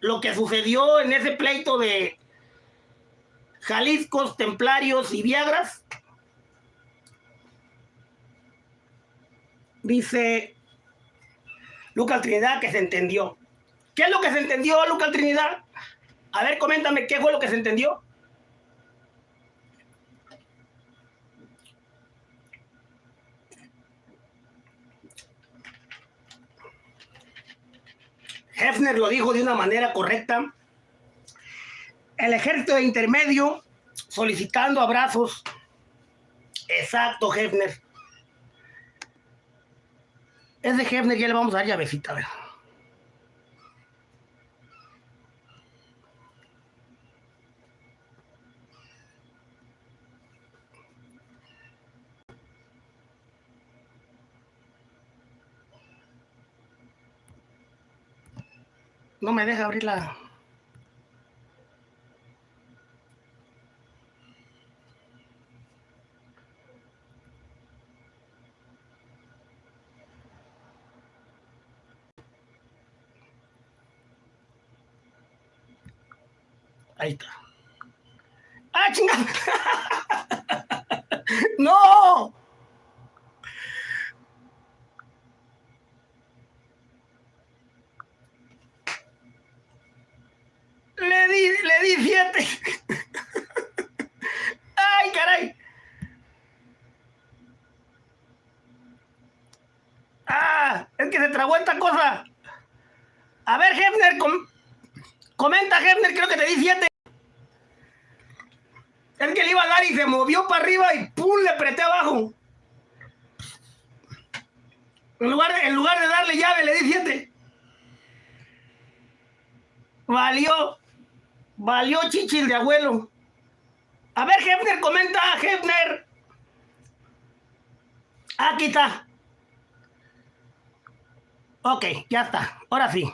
lo que sucedió en ese pleito de Jaliscos, Templarios y Viagras? Dice Lucas Trinidad que se entendió. ¿Qué es lo que se entendió, Lucas Trinidad? A ver, coméntame qué fue lo que se entendió. Hefner lo dijo de una manera correcta. El ejército de intermedio solicitando abrazos. Exacto, Hefner. Es de Hefner, ya le vamos a dar llavecita, a ver. No me deja abrir la... Ahí está. ¡Ah, chingada! ¡No! Le di, le di siete. ¡Ay, caray! ¡Ah! Es que se tragó esta cosa. A ver, Hefner, com comenta, Hefner, creo que te di siete. Es que le iba a dar y se movió para arriba y ¡pum! le apreté abajo. En lugar, de, en lugar de darle llave, le di siete. Valió. Valió chichil de abuelo. A ver, Hefner, comenta, Hefner. Aquí está. Ok, ya está. Ahora sí.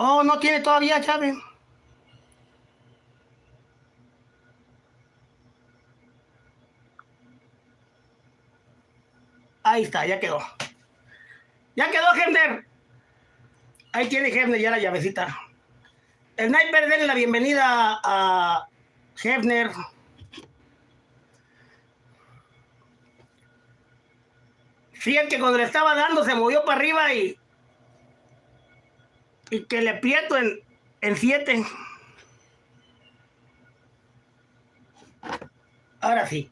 Oh, no tiene todavía llave. Ahí está, ya quedó. Ya quedó, Hefner. Ahí tiene Hefner ya la llavecita. Sniper, denle la bienvenida a Hefner. Fíjate que cuando le estaba dando se movió para arriba y y que le aprieto en, en siete. Ahora sí.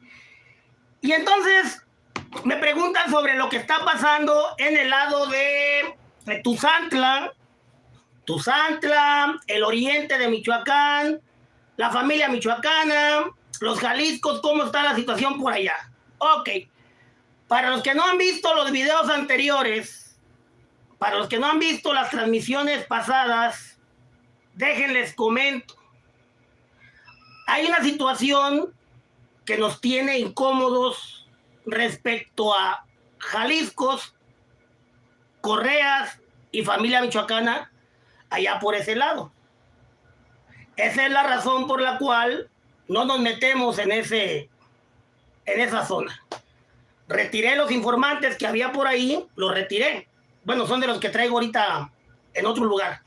Y entonces me preguntan sobre lo que está pasando en el lado de, de Tuzantla, Tuzantla, el oriente de Michoacán, la familia michoacana, los Jaliscos, cómo está la situación por allá. Ok. Para los que no han visto los videos anteriores, para los que no han visto las transmisiones pasadas, déjenles comento. Hay una situación que nos tiene incómodos respecto a Jaliscos, Correas y familia michoacana allá por ese lado. Esa es la razón por la cual no nos metemos en, ese, en esa zona. Retiré los informantes que había por ahí, los retiré bueno, son de los que traigo ahorita en otro lugar.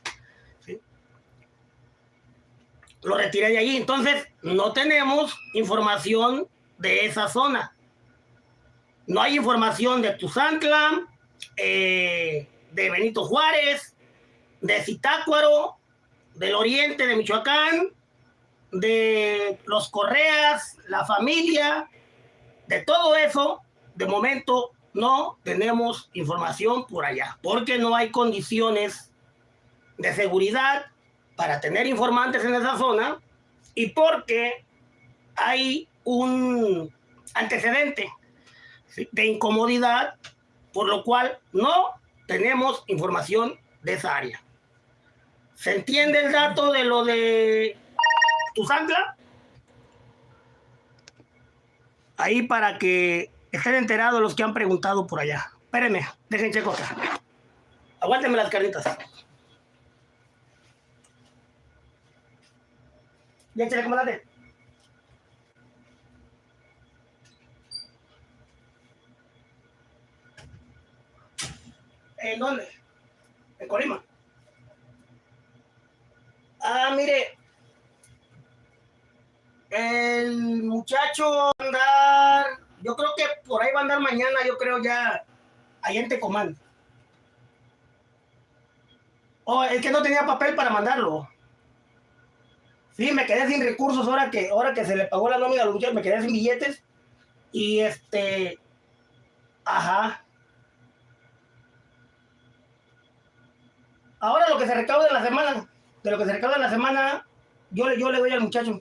Lo retiré de ahí. Entonces, no tenemos información de esa zona. No hay información de Tuzantla, eh, de Benito Juárez, de Zitácuaro, del oriente de Michoacán, de los Correas, la familia, de todo eso, de momento no tenemos información por allá, porque no hay condiciones de seguridad para tener informantes en esa zona y porque hay un antecedente de incomodidad, por lo cual no tenemos información de esa área. ¿Se entiende el dato de lo de Tuzantla? Ahí para que estén enterados los que han preguntado por allá. Espérenme, dejen checo acá. Aguántenme las carnitas. Ya échale comandante. ¿En dónde? En Colima. Ah, mire. El muchacho andar Yo creo que por ahí va a andar mañana, yo creo ya, ahí en Tecomán. Oh, es que no tenía papel para mandarlo. Sí, me quedé sin recursos ahora que, ahora que se le pagó la nómina a los muchachos, me quedé sin billetes. Y este, ajá. Ahora lo que se recauda en la semana, de lo que se recauda en la semana, yo, yo le doy al muchacho.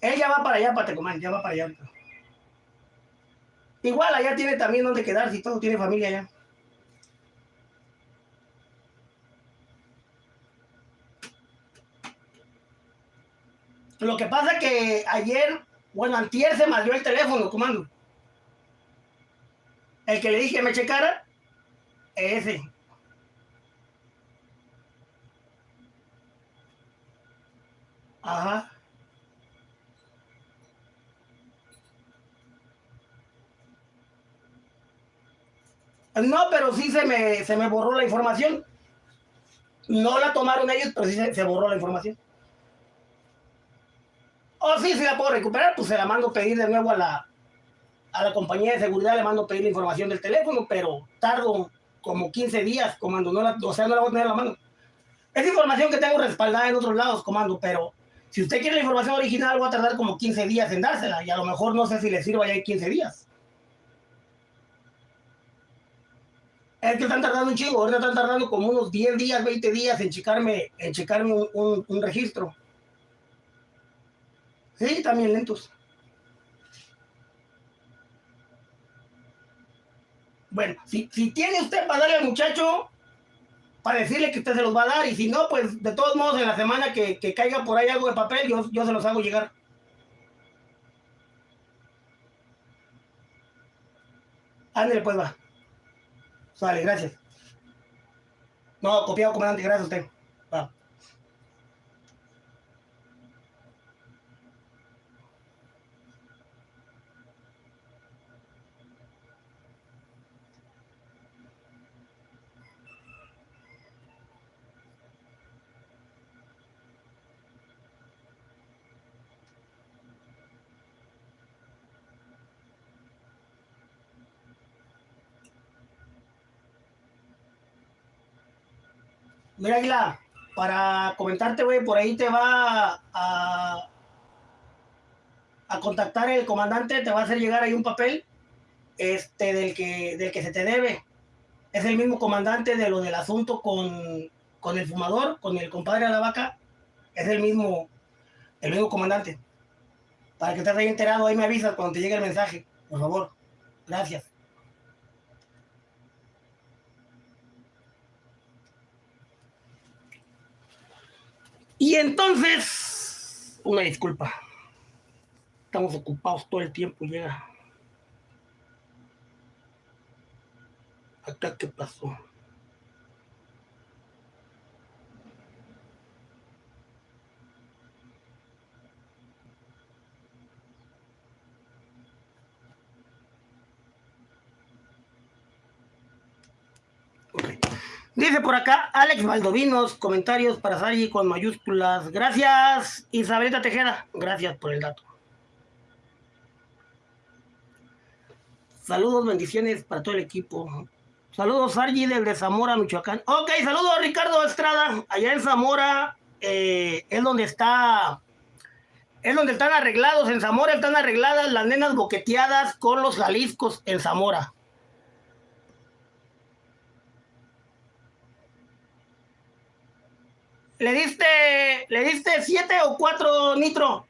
Él ya va para allá, para ya va para allá. Igual allá tiene también donde quedarse y todo, tiene familia allá. Lo que pasa que ayer, bueno, antier se maldió el teléfono, comando. El que le dije me checara, ese. Ajá. No, pero sí se me, se me borró la información. No la tomaron ellos, pero sí se, borró la información. O sí, si la puedo recuperar, pues se la mando pedir de nuevo a la, a la compañía de seguridad, le mando pedir la información del teléfono, pero tardo como 15 días, comando, no la, o sea, no la voy a tener a la mano. Es información que tengo respaldada en otros lados, comando, pero si usted quiere la información original, voy a tardar como 15 días en dársela, y a lo mejor no sé si le sirva ya en 15 días. Es que están tardando un chingo, ahorita están tardando como unos 10 días, 20 días en checarme, en checarme un, registro. Sí, también lentos. Bueno, si, si tiene usted para darle al muchacho, para decirle que usted se los va a dar, y si no, pues de todos modos en la semana que, que caiga por ahí algo de papel, yo, yo se los hago llegar. Ándale, pues va. Sale, gracias. No, copiado, comandante, gracias a usted. Va. Mira, Águila, para comentarte, güey, por ahí te va a, a contactar el comandante, te va a hacer llegar ahí un papel este, del, que, del que se te debe. Es el mismo comandante de lo del asunto con, con el fumador, con el compadre de la vaca. Es el mismo, el mismo comandante. Para que estés ahí enterado, ahí me avisas cuando te llegue el mensaje, por favor. Gracias. Y entonces, una disculpa. Estamos ocupados todo el tiempo, llega. Acá, ¿qué pasó? Ok. Dice por acá Alex Valdovinos, comentarios para Sari con mayúsculas. Gracias, Isabelita Tejeda. Gracias por el dato. Saludos, bendiciones para todo el equipo. Saludos, Sargi desde Zamora, Michoacán. Ok, saludos, Ricardo Estrada. Allá en Zamora eh, es donde está. Es donde están arreglados. En Zamora están arregladas las nenas boqueteadas con los Jaliscos en Zamora. ¿Le diste, le diste siete o cuatro nitro?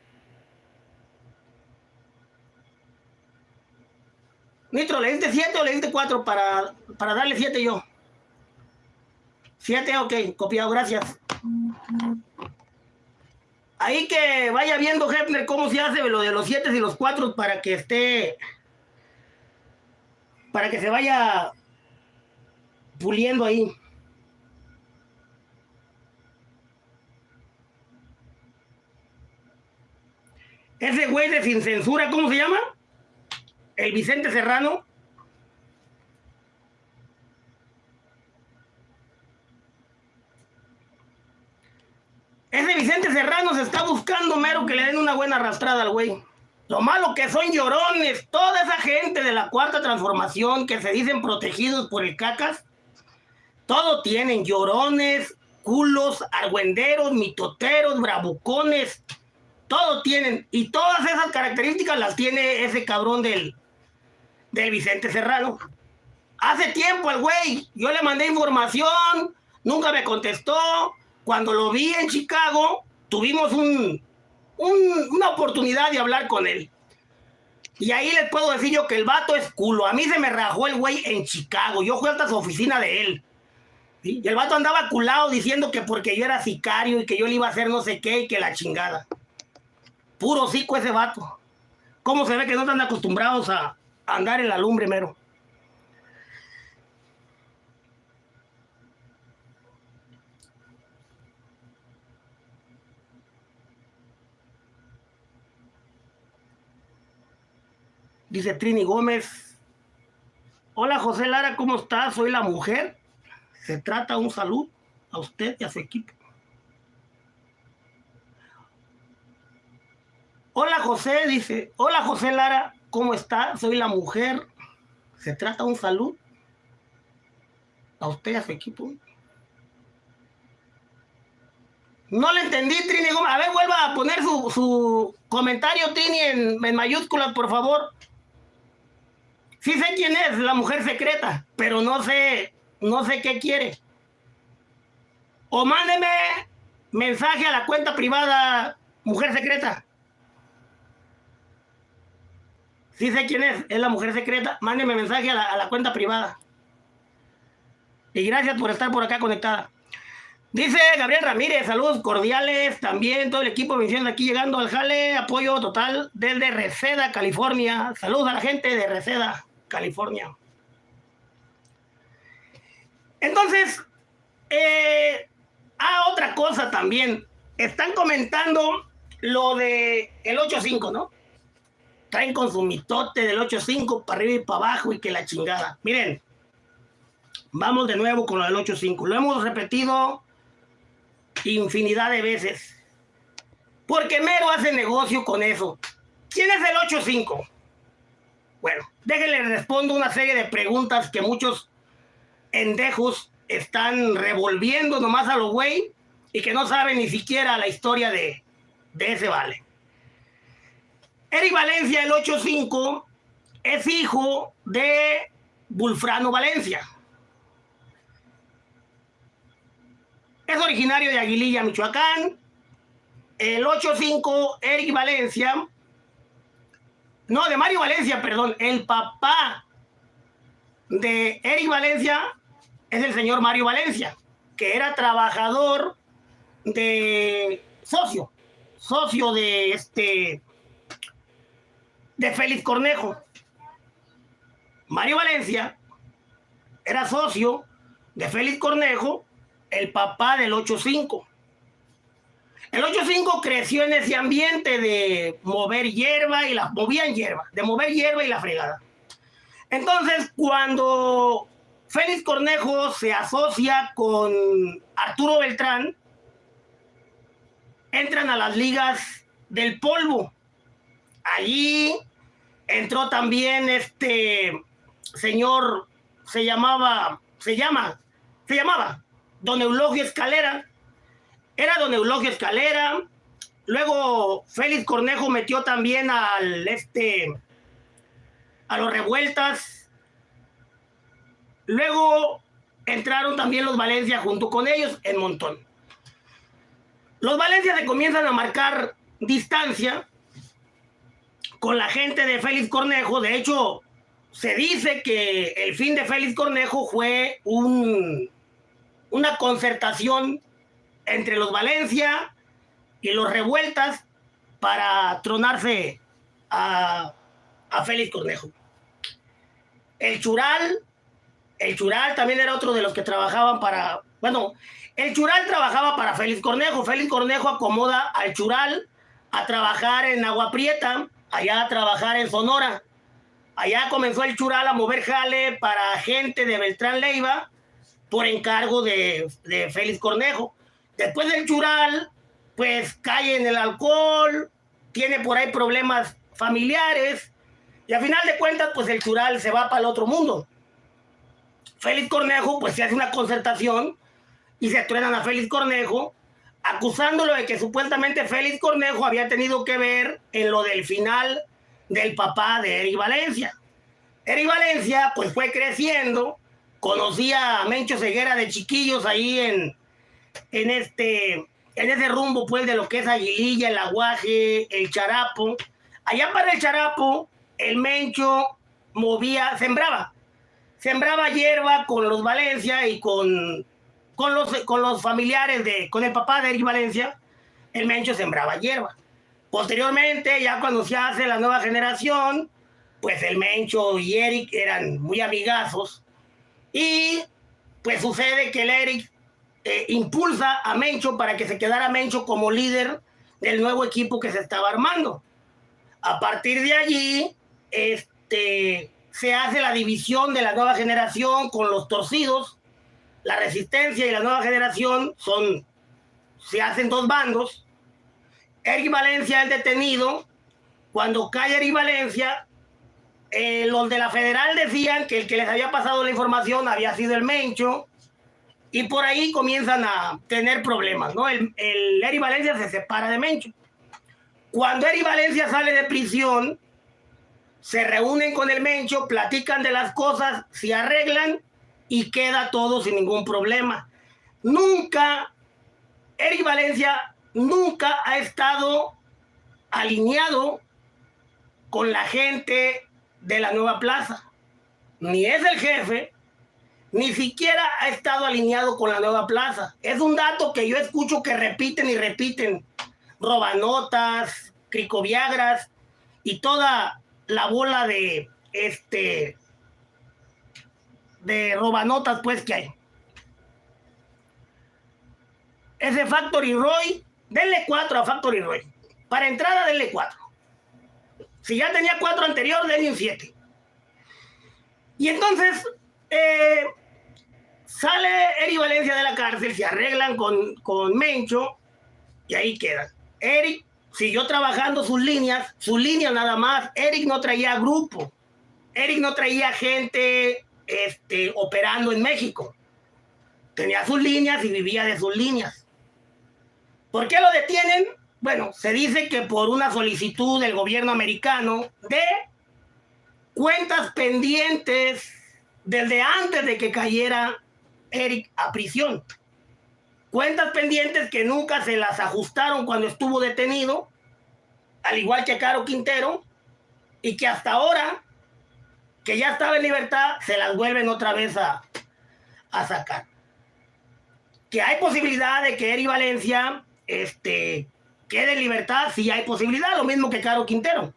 Nitro, ¿le diste siete o le diste cuatro para, para darle siete yo? Siete, ok, copiado, gracias. Ahí que vaya viendo, Hefner, cómo se hace lo de los siete y los cuatro para que esté. Para que se vaya puliendo ahí. Ese güey de sin censura, ¿cómo se llama? El Vicente Serrano. Ese Vicente Serrano se está buscando mero que le den una buena arrastrada al güey. Lo malo que son llorones, toda esa gente de la cuarta transformación que se dicen protegidos por el cacas, todo tienen llorones, culos, argüenderos, mitoteros, bravucones, todo tienen. Y todas esas características las tiene ese cabrón del, del Vicente Serrano. Hace tiempo el güey, yo le mandé información, nunca me contestó. Cuando lo vi en Chicago, tuvimos un, una oportunidad de hablar con él. Y ahí les puedo decir yo que el vato es culo. A mí se me rajó el güey en Chicago. Yo fui hasta su oficina de él. Y el vato andaba culado diciendo que porque yo era sicario y que yo le iba a hacer no sé qué y que la chingada. Puro cico ese vato. ¿Cómo se ve que no están acostumbrados a andar en la lumbre mero? Dice Trini Gómez. Hola José Lara, ¿cómo estás? Soy la mujer. Se trata un salud a usted y a su equipo. Hola José, dice. Hola José Lara, ¿cómo está? Soy la mujer. Se trata un salud a usted y a su equipo. No le entendí, Trini Gómez. A ver, vuelva a poner su, comentario, Trini, en, en mayúsculas, por favor. Sí sé quién es, la mujer secreta, pero no sé, no sé qué quiere. O mándeme mensaje a la cuenta privada mujer secreta. Sí sé quién es, es la mujer secreta. Mándeme mensaje a la, cuenta privada. Y gracias por estar por acá conectada. Dice Gabriel Ramírez, saludos cordiales, también todo el equipo de aquí llegando al jale, apoyo total desde Reseda, California. Saludos a la gente de Reseda. California. Entonces, eh, ah, otra cosa también. Están comentando lo de el 8.5, ¿no? Traen con su mitote del 8.5 para arriba y para abajo y que la chingada. Miren, vamos de nuevo con lo del 8.5. Lo hemos repetido infinidad de veces. Porque Mero hace negocio con eso. ¿Quién es el 8.5? Bueno, déjenle respondo una serie de preguntas que muchos endejos están revolviendo nomás a los güey y que no saben ni siquiera la historia de, de ese vale. Eric Valencia, el 8-5, es hijo de Bulfrano Valencia. Es originario de Aguililla, Michoacán. El 8-5, Eric Valencia, no, de Mario Valencia, perdón. El papá de Eric Valencia es el señor Mario Valencia, que era trabajador de socio, socio de este, de Félix Cornejo. Mario Valencia era socio de Félix Cornejo, el papá del 85. El 8-5 creció en ese ambiente de mover hierba y la movían hierba, de mover hierba y la fregada. Entonces, cuando Félix Cornejo se asocia con Arturo Beltrán, entran a las ligas del polvo. Allí entró también este señor, se llamaba, se llama, se llamaba Don Eulogio Escalera, era don Eulogio Escalera. Luego Félix Cornejo metió también al este a los revueltas. Luego entraron también los Valencia junto con ellos en montón. Los Valencia se comienzan a marcar distancia con la gente de Félix Cornejo. De hecho, se dice que el fin de Félix Cornejo fue un, una concertación entre los Valencia y los Revueltas para tronarse a, Félix Cornejo. El Chural, el Chural también era otro de los que trabajaban para, bueno, el Chural trabajaba para Félix Cornejo. Félix Cornejo acomoda al Chural a trabajar en Agua Prieta, allá a trabajar en Sonora. Allá comenzó el Chural a mover jale para gente de Beltrán Leiva por encargo de, de Félix Cornejo. Después del Chural, pues cae en el alcohol, tiene por ahí problemas familiares, y a final de cuentas, pues el Chural se va para el otro mundo. Félix Cornejo, pues se hace una concertación y se truenan a Félix Cornejo, acusándolo de que supuestamente Félix Cornejo había tenido que ver en lo del final del papá de Eric Valencia. Eric Valencia, pues fue creciendo, conocía a Mencho Ceguera de chiquillos ahí en, en, este, en ese rumbo, pues, de lo que es Aguililla, el Aguaje, el Charapo. Allá para el Charapo, el Mencho movía, sembraba, sembraba hierba con los Valencia y con, con, los, con los familiares de, con el papá de Eric Valencia, el Mencho sembraba hierba. Posteriormente, ya cuando se hace la nueva generación, pues el Mencho y Eric eran muy amigazos y pues sucede que el Eric eh, impulsa a Mencho para que se quedara Mencho como líder del nuevo equipo que se estaba armando. A partir de allí, este, se hace la división de la nueva generación con los torcidos. La resistencia y la nueva generación son, se hacen dos bandos. Eric Valencia es detenido. Cuando cae Eric Valencia, eh, los de la federal decían que el que les había pasado la información había sido el Mencho. Y por ahí comienzan a tener problemas, ¿no? El, el Eric Valencia se separa de Mencho. Cuando Eric Valencia sale de prisión, se reúnen con el Mencho, platican de las cosas, se arreglan y queda todo sin ningún problema. Nunca, Eric Valencia nunca ha estado alineado con la gente de la nueva plaza. Ni es el jefe, ni siquiera ha estado alineado con la nueva plaza. Es un dato que yo escucho que repiten y repiten. Robanotas, Cricoviagras y toda la bola de este de robanotas pues que hay. Ese Factory Roy, denle 4 a Factory Roy. Para entrada, denle 4. Si ya tenía 4 anterior, denle un 7. Y entonces eh, sale Eric Valencia de la cárcel, se arreglan con, con Mencho y ahí quedan. Eric siguió trabajando sus líneas, sus líneas nada más. Eric no traía grupo. Eric no traía gente este, operando en México. Tenía sus líneas y vivía de sus líneas. ¿Por qué lo detienen? Bueno, se dice que por una solicitud del gobierno americano de cuentas pendientes desde antes de que cayera Eric a prisión. Cuentas pendientes que nunca se las ajustaron cuando estuvo detenido, al igual que Caro Quintero, y que hasta ahora, que ya estaba en libertad, se las vuelven otra vez a, a sacar. Que hay posibilidad de que Eri Valencia este, quede en libertad, sí hay posibilidad, lo mismo que Caro Quintero.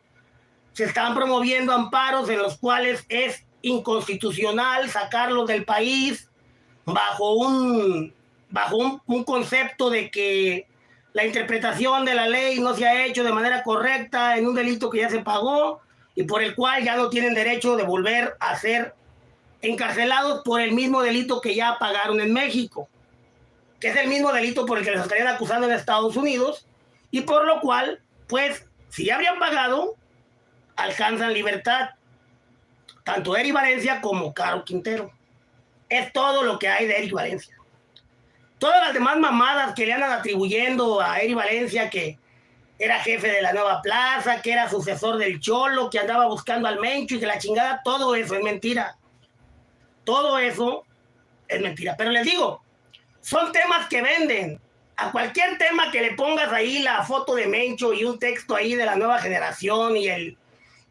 Se están promoviendo amparos en los cuales es inconstitucional sacarlos del país bajo un bajo un, concepto de que la interpretación de la ley no se ha hecho de manera correcta en un delito que ya se pagó y por el cual ya no tienen derecho de volver a ser encarcelados por el mismo delito que ya pagaron en México, que es el mismo delito por el que les estarían acusando en Estados Unidos y por lo cual, pues, si ya habrían pagado, alcanzan libertad, tanto Eric Valencia como Caro Quintero. Es todo lo que hay de Eric Valencia todas las demás mamadas que le andan atribuyendo a Eri Valencia, que era jefe de la nueva plaza, que era sucesor del Cholo, que andaba buscando al Mencho y que la chingada, todo eso es mentira. Todo eso es mentira. Pero les digo, son temas que venden. A cualquier tema que le pongas ahí la foto de Mencho y un texto ahí de la nueva generación y, el,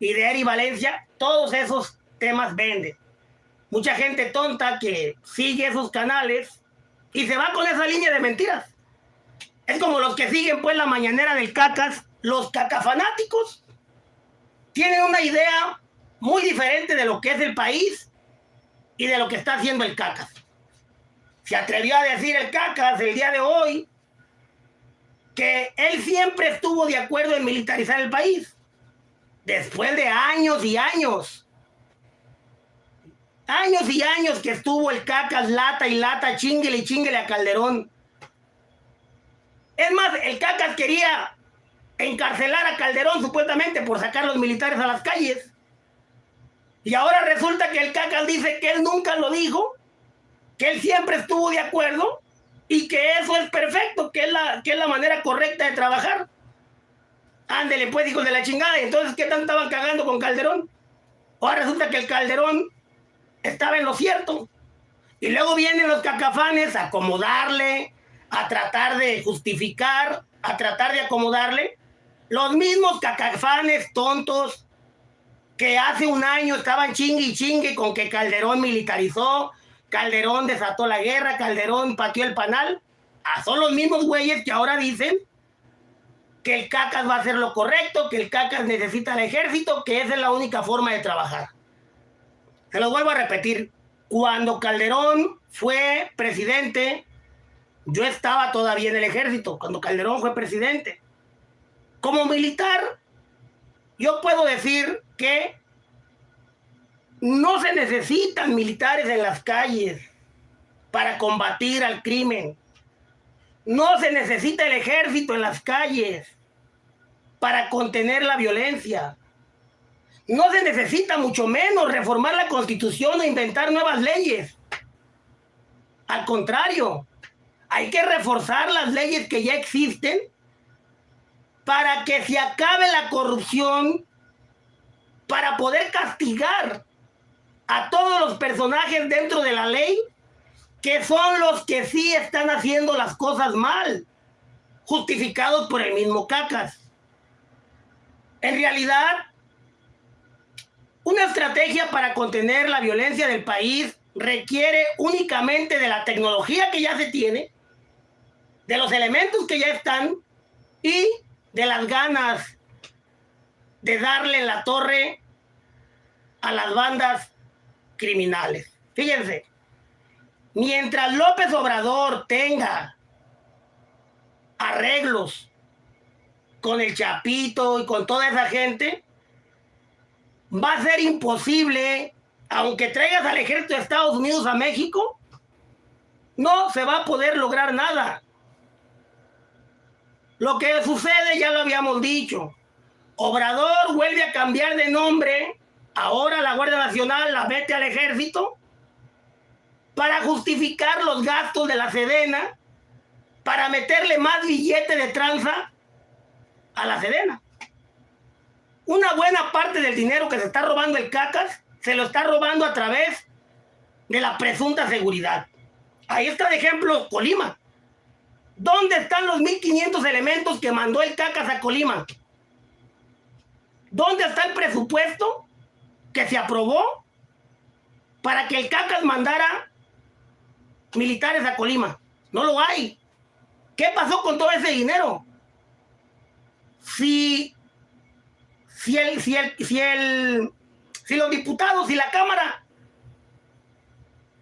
y de Eri Valencia, todos esos temas venden. Mucha gente tonta que sigue esos canales y se va con esa línea de mentiras. Es como los que siguen pues la mañanera del cacas, los cacafanáticos tienen una idea muy diferente de lo que es el país y de lo que está haciendo el cacas. Se atrevió a decir el cacas el día de hoy que él siempre estuvo de acuerdo en militarizar el país. Después de años y años Años y años que estuvo el cacas lata y lata, chinguele y chinguele a Calderón. Es más, el Cacas quería encarcelar a Calderón supuestamente por sacar los militares a las calles. Y ahora resulta que el Cacas dice que él nunca lo dijo, que él siempre estuvo de acuerdo y que eso es perfecto, que es la, que es la manera correcta de trabajar. Ándele, pues, hijos de la chingada. Entonces, ¿qué tanto estaban cagando con Calderón? Ahora resulta que el Calderón estaba en lo cierto. Y luego vienen los cacafanes a acomodarle, a tratar de justificar, a tratar de acomodarle. Los mismos cacafanes tontos que hace un año estaban chingue y chingue con que Calderón militarizó, Calderón desató la guerra, Calderón pateó el panal. Ah, son los mismos güeyes que ahora dicen que el CACAS va a hacer lo correcto, que el CACAS necesita el ejército, que esa es la única forma de trabajar. Se lo vuelvo a repetir. Cuando Calderón fue presidente, yo estaba todavía en el ejército, cuando Calderón fue presidente. Como militar, yo puedo decir que no se necesitan militares en las calles para combatir al crimen. No se necesita el ejército en las calles para contener la violencia. No se necesita mucho menos reformar la constitución o inventar nuevas leyes. Al contrario, hay que reforzar las leyes que ya existen para que se acabe la corrupción, para poder castigar a todos los personajes dentro de la ley que son los que sí están haciendo las cosas mal, justificados por el mismo Cacas. En realidad, una estrategia para contener la violencia del país requiere únicamente de la tecnología que ya se tiene, de los elementos que ya están y de las ganas de darle la torre a las bandas criminales. Fíjense, mientras López Obrador tenga arreglos con el Chapito y con toda esa gente, va a ser imposible, aunque traigas al ejército de Estados Unidos a México, no se va a poder lograr nada. Lo que sucede ya lo habíamos dicho. Obrador vuelve a cambiar de nombre Ahora la Guardia Nacional la mete al ejército para justificar los gastos de la Sedena, para meterle más billete de tranza a la Sedena. Una buena parte del dinero que se está robando el CACAS se lo está robando a través de la presunta seguridad. Ahí está de ejemplo Colima. ¿Dónde están los 1.500 elementos que mandó el CACAS a Colima? ¿Dónde está el presupuesto que se aprobó para que el CACAS mandara militares a Colima. No lo hay. ¿Qué pasó con todo ese dinero? Si, si, el, si, el, si, el, si los diputados, y la Cámara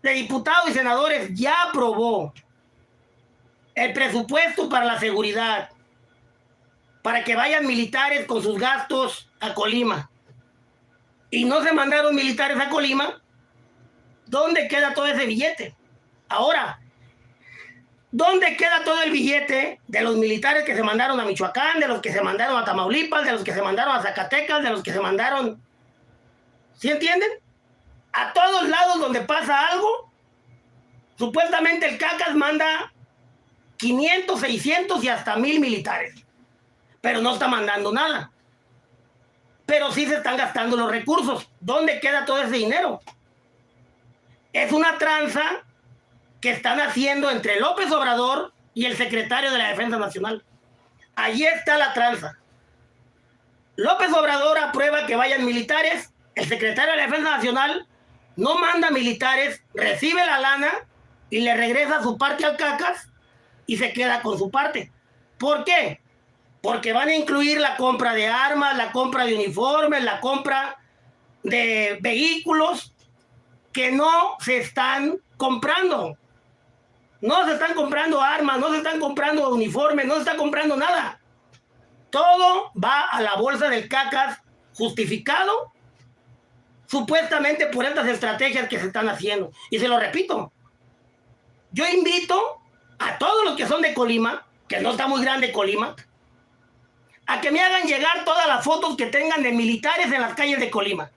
de Diputados y Senadores ya aprobó el presupuesto para la seguridad, para que vayan militares con sus gastos a Colima y no se mandaron militares a Colima, ¿dónde queda todo ese billete? Ahora, ¿dónde queda todo el billete de los militares que se mandaron a Michoacán, de los que se mandaron a Tamaulipas, de los que se mandaron a Zacatecas, de los que se mandaron... ¿Sí entienden? A todos lados donde pasa algo, supuestamente el CACAS manda 500, 600 y hasta 1000 militares, pero no está mandando nada pero sí se están gastando los recursos. ¿Dónde queda todo ese dinero? Es una tranza que están haciendo entre López Obrador y el secretario de la Defensa Nacional. Allí está la tranza. López Obrador aprueba que vayan militares, el secretario de la Defensa Nacional no manda militares, recibe la lana y le regresa su parte al cacas y se queda con su parte. ¿Por qué? porque van a incluir la compra de armas, la compra de uniformes, la compra de vehículos que no se están comprando. No se están comprando armas, no se están comprando uniformes, no se está comprando nada. Todo va a la bolsa del cacas justificado supuestamente por estas estrategias que se están haciendo. Y se lo repito, yo invito a todos los que son de Colima que no está muy grande Colima, a que me hagan llegar todas las fotos que tengan de militares en las calles de Colima.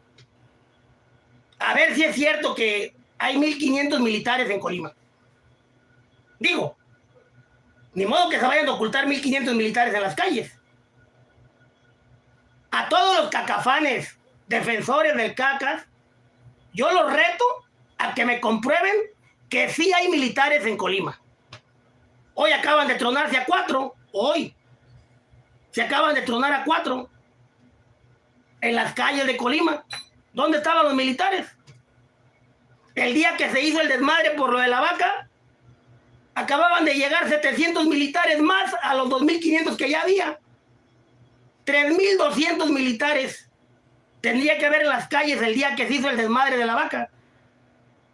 A ver si es cierto que hay 1.500 militares en Colima. Digo, ni modo que se vayan a ocultar 1.500 militares en las calles. A todos los cacafanes, defensores del cacas, yo los reto a que me comprueben que sí hay militares en Colima. Hoy acaban de tronarse a cuatro, hoy se acaban de tronar a cuatro en las calles de Colima. ¿Dónde estaban los militares? El día que se hizo el desmadre por lo de la vaca, acababan de llegar 700 militares más a los 2.500 que ya había. 3.200 militares tendría que haber en las calles el día que se hizo el desmadre de la vaca.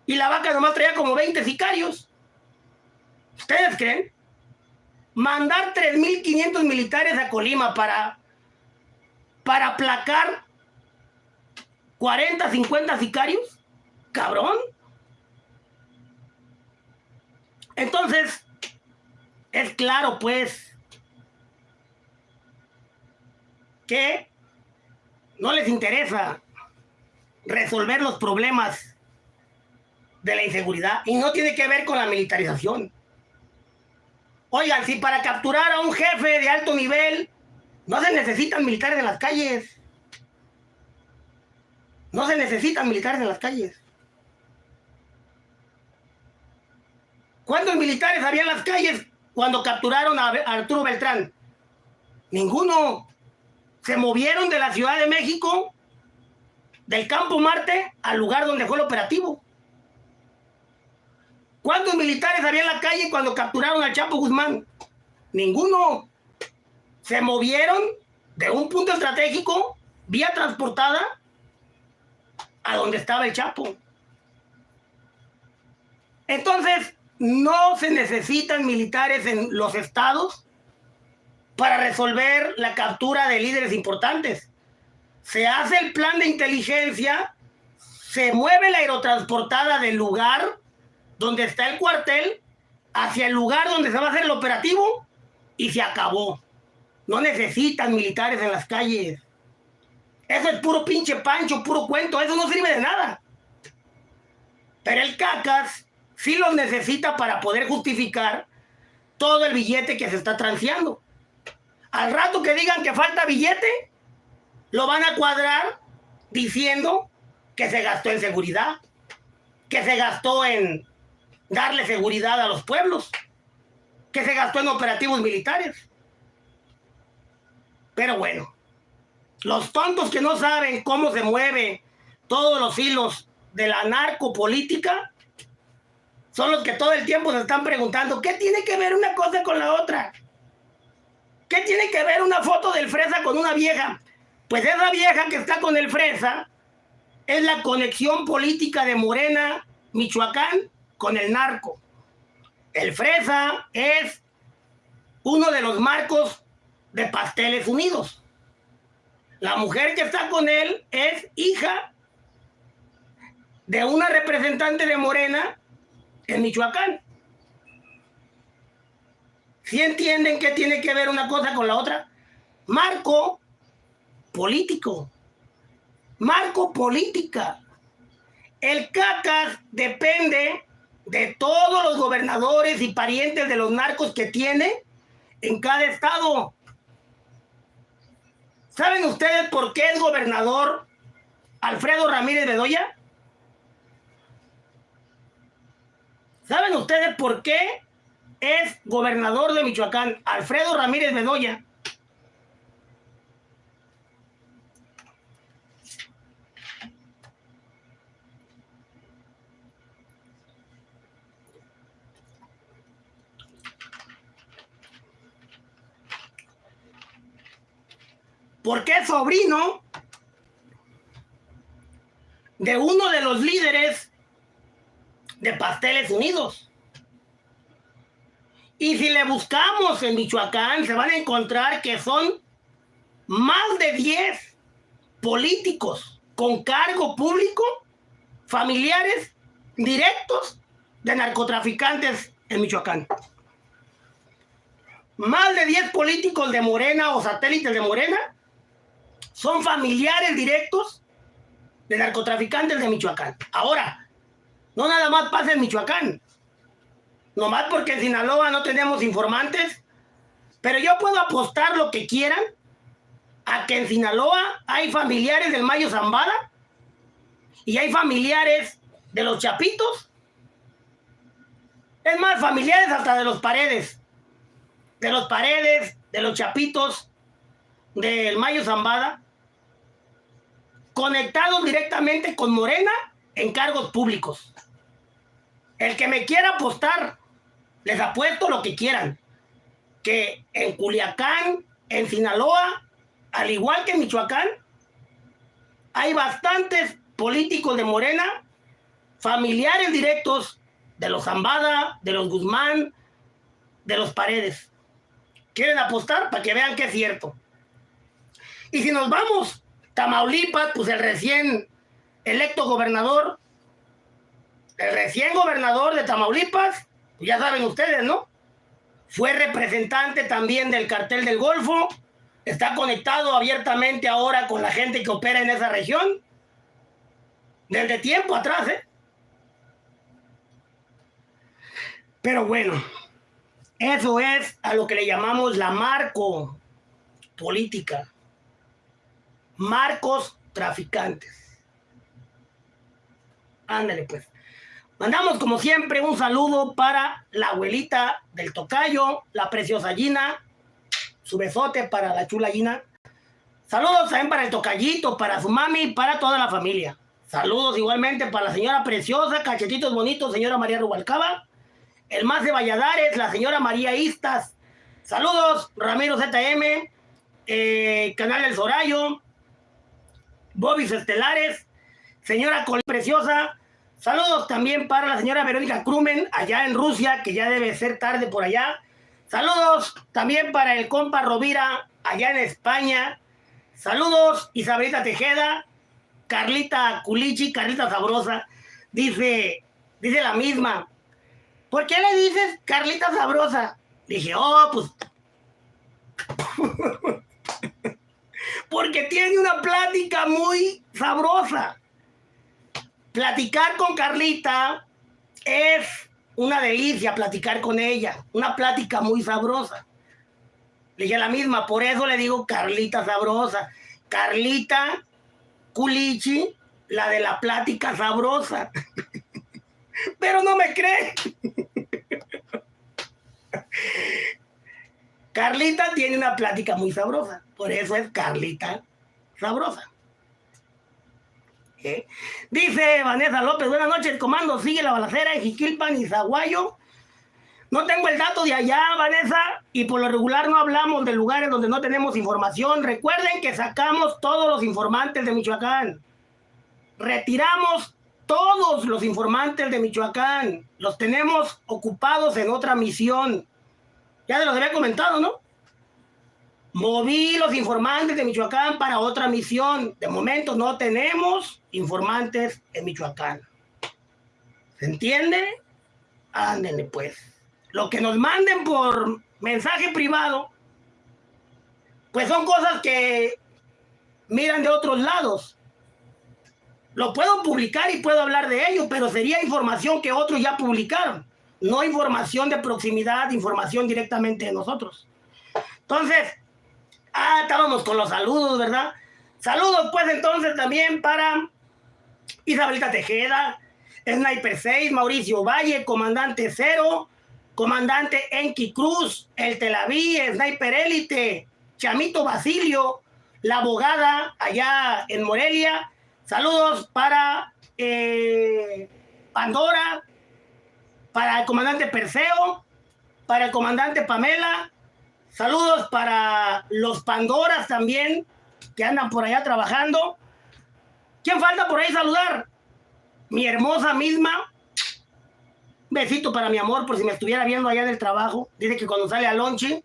Y la vaca nomás traía como 20 sicarios. ¿Ustedes creen? Mandar 3.500 militares a Colima para, para aplacar 40, 50 sicarios. Cabrón. Entonces, es claro, pues, que no les interesa resolver los problemas de la inseguridad y no tiene que ver con la militarización. Oigan, si para capturar a un jefe de alto nivel no se necesitan militares en las calles. No se necesitan militares en las calles. ¿Cuántos militares había en las calles cuando capturaron a Arturo Beltrán? Ninguno. Se movieron de la Ciudad de México, del Campo Marte, al lugar donde fue el operativo. ¿Cuántos militares había en la calle cuando capturaron al Chapo Guzmán? Ninguno. Se movieron de un punto estratégico, vía transportada, a donde estaba el Chapo. Entonces, no se necesitan militares en los estados para resolver la captura de líderes importantes. Se hace el plan de inteligencia, se mueve la aerotransportada del lugar donde está el cuartel hacia el lugar donde se va a hacer el operativo y se acabó. No necesitan militares en las calles. Eso es puro pinche pancho, puro cuento, eso no sirve de nada. Pero el cacas sí los necesita para poder justificar todo el billete que se está transeando. Al rato que digan que falta billete, lo van a cuadrar diciendo que se gastó en seguridad, que se gastó en darle seguridad a los pueblos, que se gastó en operativos militares. Pero bueno, los tontos que no saben cómo se mueven todos los hilos de la narcopolítica son los que todo el tiempo se están preguntando, ¿qué tiene que ver una cosa con la otra? ¿Qué tiene que ver una foto del fresa con una vieja? Pues esa vieja que está con el fresa es la conexión política de Morena, Michoacán, con el narco. El fresa es uno de los marcos de Pasteles Unidos. La mujer que está con él es hija de una representante de Morena en Michoacán. ¿Sí entienden que tiene que ver una cosa con la otra? Marco político. Marco política. El CACAS depende de todos los gobernadores y parientes de los narcos que tiene en cada estado. ¿Saben ustedes por qué es gobernador Alfredo Ramírez Bedoya? ¿Saben ustedes por qué es gobernador de Michoacán Alfredo Ramírez Bedoya? Porque es sobrino de uno de los líderes de Pasteles Unidos. Y si le buscamos en Michoacán, se van a encontrar que son más de 10 políticos con cargo público, familiares directos de narcotraficantes en Michoacán. más de 10 políticos de Morena o satélites de Morena son familiares directos de narcotraficantes de Michoacán. Ahora, no nada más pasa en Michoacán. Nomás porque en Sinaloa no tenemos informantes. Pero yo puedo apostar lo que quieran a que en Sinaloa hay familiares del Mayo Zambada y hay familiares de los Chapitos. Es más, familiares hasta de los Paredes. De los Paredes, de los Chapitos, del Mayo Zambada. Conectados directamente con Morena en cargos públicos. El que me quiera apostar, les apuesto lo que quieran. Que en Culiacán, en Sinaloa, al igual que en Michoacán, hay bastantes políticos de Morena, familiares directos de los Zambada, de los Guzmán, de los Paredes. ¿Quieren apostar? Para que vean que es cierto. Y si nos vamos, Tamaulipas, pues el recién electo gobernador, el recién gobernador de Tamaulipas, pues ya saben ustedes, ¿no? Fue representante también del cartel del Golfo, está conectado abiertamente ahora con la gente que opera en esa región, desde tiempo atrás, ¿eh? Pero bueno, eso es a lo que le llamamos la marco política. Marcos traficantes. Ándale pues. Mandamos como siempre un saludo para la abuelita del tocayo, la preciosa Gina, su besote para la chula Gina. Saludos también para el tocallito, para su mami para toda la familia. Saludos igualmente para la señora preciosa, cachetitos bonitos, señora María Rubalcaba. El más de Valladares, la señora María Istas. Saludos, Ramiro ZM, eh, Canal El Sorayo, Bobis Estelares, señora Col Preciosa. Saludos también para la señora Verónica Krumen, allá en Rusia, que ya debe ser tarde por allá. Saludos también para el compa Rovira, allá en España. Saludos, Isabelita Tejeda, Carlita Culichi, Carlita Sabrosa. Dice, dice la misma. ¿Por qué le dices Carlita Sabrosa? Dije, oh, pues. Porque tiene una plática muy sabrosa. Platicar con Carlita es una delicia platicar con ella, una plática muy sabrosa. Le dije la misma, por eso le digo Carlita sabrosa. Carlita Culichi, la de la plática sabrosa. Pero no me cree. Carlita tiene una plática muy sabrosa, por eso es Carlita sabrosa. ¿Eh? Dice Vanessa López, buenas noches, comando, sigue la balacera en Jiquilpan y Zaguayo. No tengo el dato de allá, Vanessa, y por lo regular no hablamos de lugares donde no tenemos información. Recuerden que sacamos todos los informantes de Michoacán. Retiramos todos los informantes de Michoacán. Los tenemos ocupados en otra misión. Ya se los había comentado, ¿no? Moví los informantes de Michoacán para otra misión. De momento no tenemos informantes en Michoacán. ¿Se entiende? Ándenle pues. Lo que nos manden por mensaje privado, pues son cosas que miran de otros lados. Lo puedo publicar y puedo hablar de ello, pero sería información que otros ya publicaron. No información de proximidad, información directamente de nosotros. Entonces, Ah, estábamos con los saludos, ¿verdad? Saludos pues entonces también para Isabelita Tejeda, Sniper 6, Mauricio Valle, Comandante Cero, Comandante Enki Cruz, El Telaví, Sniper Élite, Chamito Basilio, la abogada allá en Morelia. Saludos para eh, Pandora, para el comandante Perseo, para el comandante Pamela, Saludos para los Pandoras también, que andan por allá trabajando. ¿Quién falta por ahí saludar? Mi hermosa misma. Besito para mi amor, por si me estuviera viendo allá en el trabajo. Dice que cuando sale a lonche,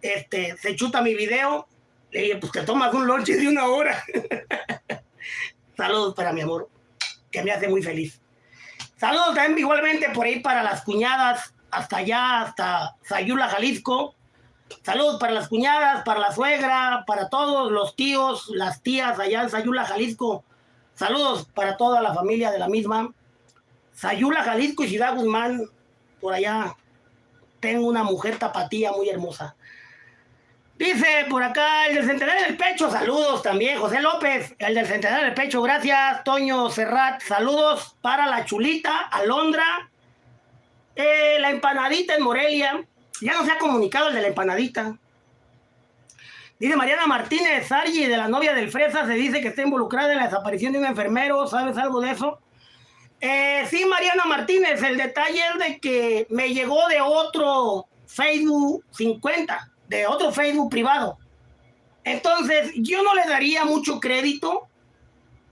este, se chuta mi video. Le dije, pues te tomas un lonche de una hora. Saludos para mi amor, que me hace muy feliz. Saludos también igualmente por ahí para las cuñadas, hasta allá, hasta Sayula, Jalisco Saludos para las cuñadas, para la suegra, para todos los tíos, las tías allá en Sayula, Jalisco. Saludos para toda la familia de la misma. Sayula, Jalisco y Ciudad Guzmán, por allá. Tengo una mujer tapatía muy hermosa. Dice por acá el del centenario del pecho, saludos también, José López, el del centenario del pecho, gracias, Toño Serrat, saludos para la chulita, Alondra, eh, la empanadita en Morelia, ya no se ha comunicado el de la empanadita. Dice Mariana Martínez, Sargi, de la novia del Fresa, se dice que está involucrada en la desaparición de un enfermero, ¿sabes algo de eso? Eh, sí, Mariana Martínez, el detalle es de que me llegó de otro Facebook 50 de otro Facebook privado. Entonces, yo no le daría mucho crédito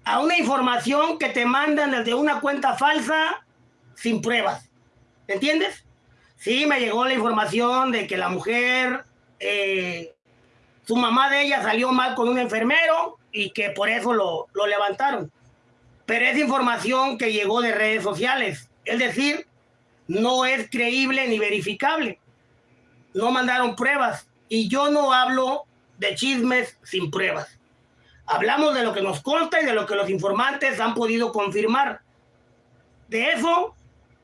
a una información que te mandan desde una cuenta falsa sin pruebas. ¿Entiendes? Sí, me llegó la información de que la mujer, eh, su mamá de ella salió mal con un enfermero y que por eso lo, lo levantaron. Pero es información que llegó de redes sociales. Es decir, no es creíble ni verificable no mandaron pruebas. Y yo no hablo de chismes sin pruebas. Hablamos de lo que nos consta y de lo que los informantes han podido confirmar. De eso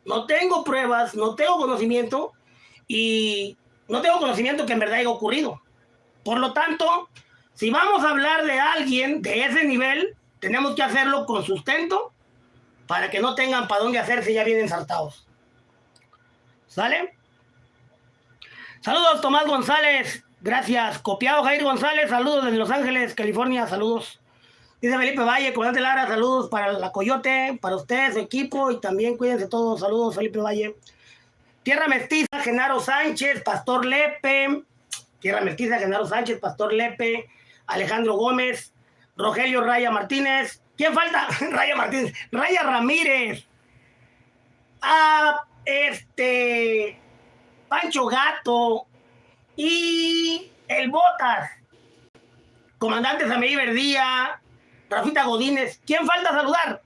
no tengo pruebas, no tengo conocimiento y no tengo conocimiento que en verdad haya ocurrido. Por lo tanto, si vamos a hablar de alguien de ese nivel, tenemos que hacerlo con sustento para que no tengan para dónde hacerse ya bien ensartados. ¿Sale? Saludos, Tomás González. Gracias. Copiado Jair González. Saludos desde Los Ángeles, California. Saludos. Dice Felipe Valle, comandante Lara, saludos para la Coyote, para usted, su equipo y también cuídense todos. Saludos, Felipe Valle. Tierra Mestiza, Genaro Sánchez, Pastor Lepe. Tierra Mestiza, Genaro Sánchez, Pastor Lepe, Alejandro Gómez, Rogelio Raya Martínez. ¿Quién falta? Raya Martínez. Raya Ramírez. Ah, este. Pancho Gato y el Botas, comandante Sameí Verdía, Rafita Godínez. ¿Quién falta saludar?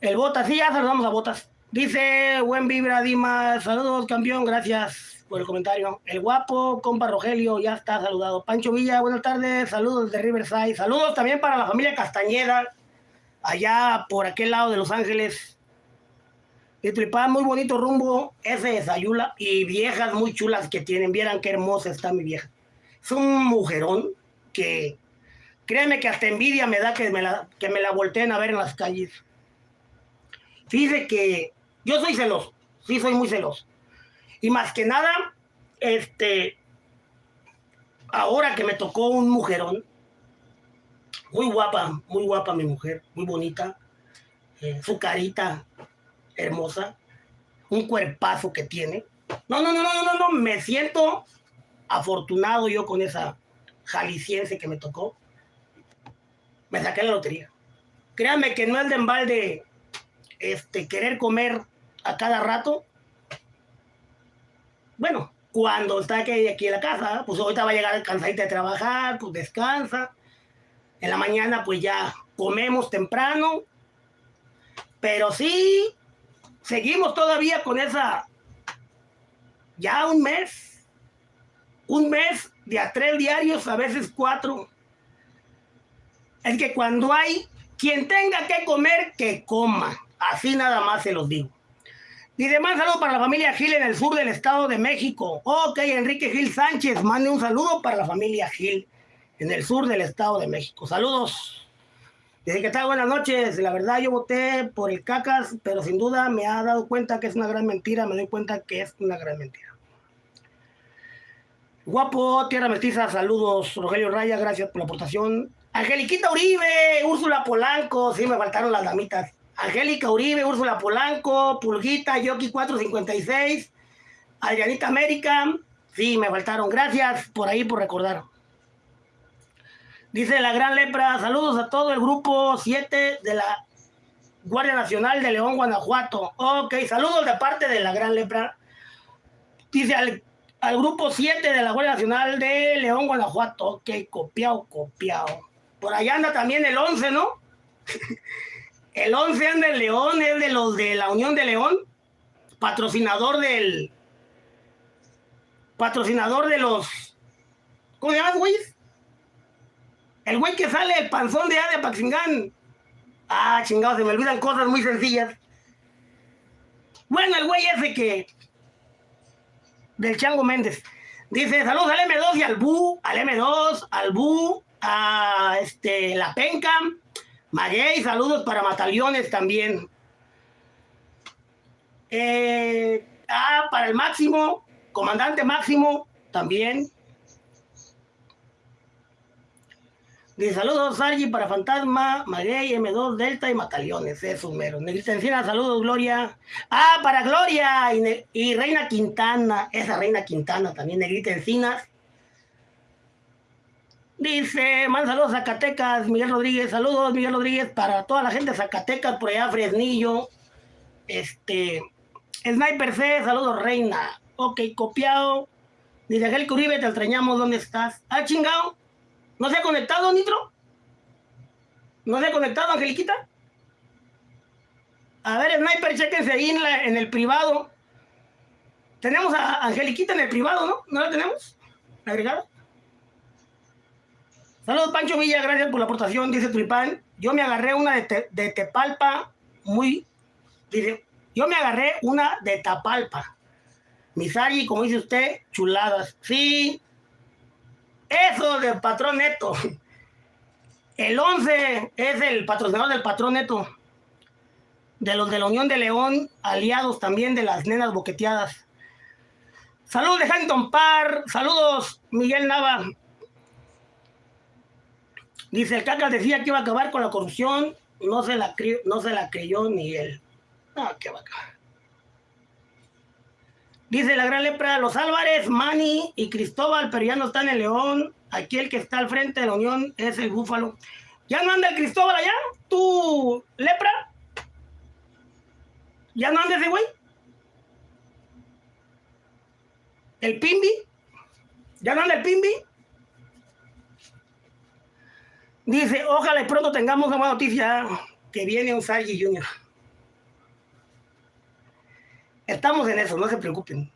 El Botas, sí, ya saludamos a Botas. Dice, buen vibra, Dimas. Saludos, campeón, gracias por el comentario. El guapo, compa Rogelio, ya está saludado. Pancho Villa, buenas tardes. Saludos de Riverside. Saludos también para la familia Castañeda, allá por aquel lado de Los Ángeles. Y Tripá, muy bonito rumbo, ese de Sayula, y viejas muy chulas que tienen. Vieran qué hermosa está mi vieja. Es un mujerón que, créeme que hasta envidia me da que me la, que me la volteen a ver en las calles. Fíjese que yo soy celoso, sí soy muy celoso. Y más que nada, este, ahora que me tocó un mujerón, muy guapa, muy guapa mi mujer, muy bonita, eh, su carita, hermosa, un cuerpazo que tiene. No, no, no, no, no, no, me siento afortunado yo con esa jalisciense que me tocó. Me saqué la lotería. Créanme que no es de embalde este, querer comer a cada rato. Bueno, cuando está aquí, aquí en la casa, pues ahorita va a llegar cansadita de trabajar, pues descansa. En la mañana pues ya comemos temprano. Pero sí, seguimos todavía con esa, ya un mes, un mes de a tres diarios, a veces cuatro. Es que cuando hay quien tenga que comer, que coma. Así nada más se los digo. Y demás saludo para la familia Gil en el sur del Estado de México. Ok, Enrique Gil Sánchez, mande un saludo para la familia Gil en el sur del Estado de México. Saludos. Dice que tal, buenas noches. La verdad, yo voté por el cacas, pero sin duda me ha dado cuenta que es una gran mentira. Me doy cuenta que es una gran mentira. Guapo, Tierra Mestiza, saludos. Rogelio Raya, gracias por la aportación. Angeliquita Uribe, Úrsula Polanco, sí me faltaron las damitas. Angélica Uribe, Úrsula Polanco, Pulguita, Yoki 456, Adrianita América, sí me faltaron. Gracias por ahí por recordar. Dice la Gran Lepra, saludos a todo el grupo 7 de la Guardia Nacional de León, Guanajuato. Ok, saludos de parte de la Gran Lepra. Dice al, grupo 7 de la Guardia Nacional de León, Guanajuato. Ok, copiado, copiado. Por allá anda también el 11, ¿no? el 11 anda en León, es de los de la Unión de León, patrocinador del, patrocinador de los. ¿Cómo se llama, güey? El güey que sale, el panzón de A de Paxingán. Ah, chingado, se me olvidan cosas muy sencillas. Bueno, el güey ese que. Del Chango Méndez. Dice, saludos al M2 y al Bu, al M2, al Bu, a este, la Penca, Maguey, saludos para Mataliones también. Eh, ah, para el Máximo, Comandante Máximo también. Dice saludos, Sargi, para Fantasma, Maguey, M2, Delta y Mataliones. Es un mero. Negrita Encina, saludos, Gloria. Ah, para Gloria y, y, Reina Quintana. Esa Reina Quintana también, Negrita Encinas. Dice, man, saludos Zacatecas, Miguel Rodríguez. Saludos, Miguel Rodríguez, para toda la gente de Zacatecas, por allá, Fresnillo. Este, Sniper C, saludos, Reina. Ok, copiado. Dice Angel Uribe, te extrañamos, ¿dónde estás? Ah, chingado. ¿No se ha conectado, Nitro? ¿No se ha conectado, Angeliquita? A ver, Sniper, chequense ahí en, el privado. Tenemos a Angeliquita en el privado, ¿no? ¿No la tenemos? ¿Agregada? Saludos, Pancho Villa, gracias por la aportación, dice Tripán. Yo me agarré una de, de Tepalpa, muy... Yo me agarré una de Tapalpa. Misari, como dice usted, chuladas. Sí, eso del patrón neto. El 11 es el patrocinador del patrón neto. De los de la Unión de León, aliados también de las nenas boqueteadas. Saludos de Huntington Par. Saludos, Miguel Nava. Dice, el Cacas decía que iba a acabar con la corrupción. No se la, no se la creyó ni él. Ah, qué bacán. Dice la gran lepra, los Álvarez, Mani y Cristóbal, pero ya no están en León. Aquí el que está al frente de la Unión es el Búfalo. ¿Ya no anda el Cristóbal allá? ¿Tú, lepra? ¿Ya no anda ese güey? ¿El Pimbi? ¿Ya no anda el Pimbi? Dice, ojalá y pronto tengamos una buena noticia que viene un Junior. Estamos en eso, no se preocupen.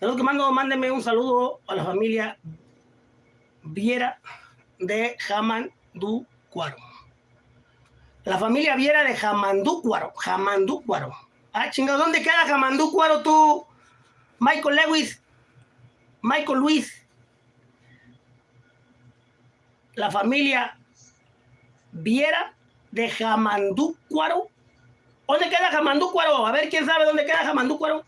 Saludos que mando, mándenme un saludo a la familia Viera de Jamandúcuaro. La familia Viera de Jamandúcuaro. Jamandúcuaro. Ah, chingado, ¿dónde queda Jamandúcuaro tú? Michael Lewis. Michael Luis la familia Viera de Jamandúcuaro. ¿Dónde queda Jamandúcuaro? A ver, ¿quién sabe dónde queda Jamandúcuaro?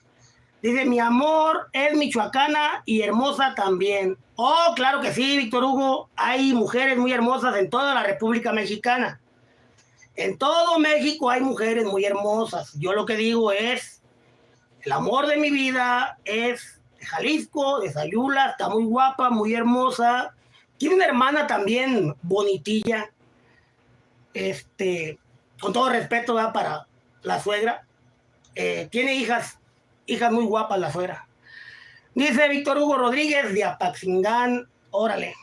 Dice, mi amor es michoacana y hermosa también. Oh, claro que sí, Víctor Hugo. Hay mujeres muy hermosas en toda la República Mexicana. En todo México hay mujeres muy hermosas. Yo lo que digo es, el amor de mi vida es de Jalisco, de Sayula, está muy guapa, muy hermosa. Tiene una hermana también bonitilla. Este, con todo respeto para la suegra. Eh, tiene hijas, hijas muy guapas la suegra. Dice Víctor Hugo Rodríguez de Apaxingán, órale.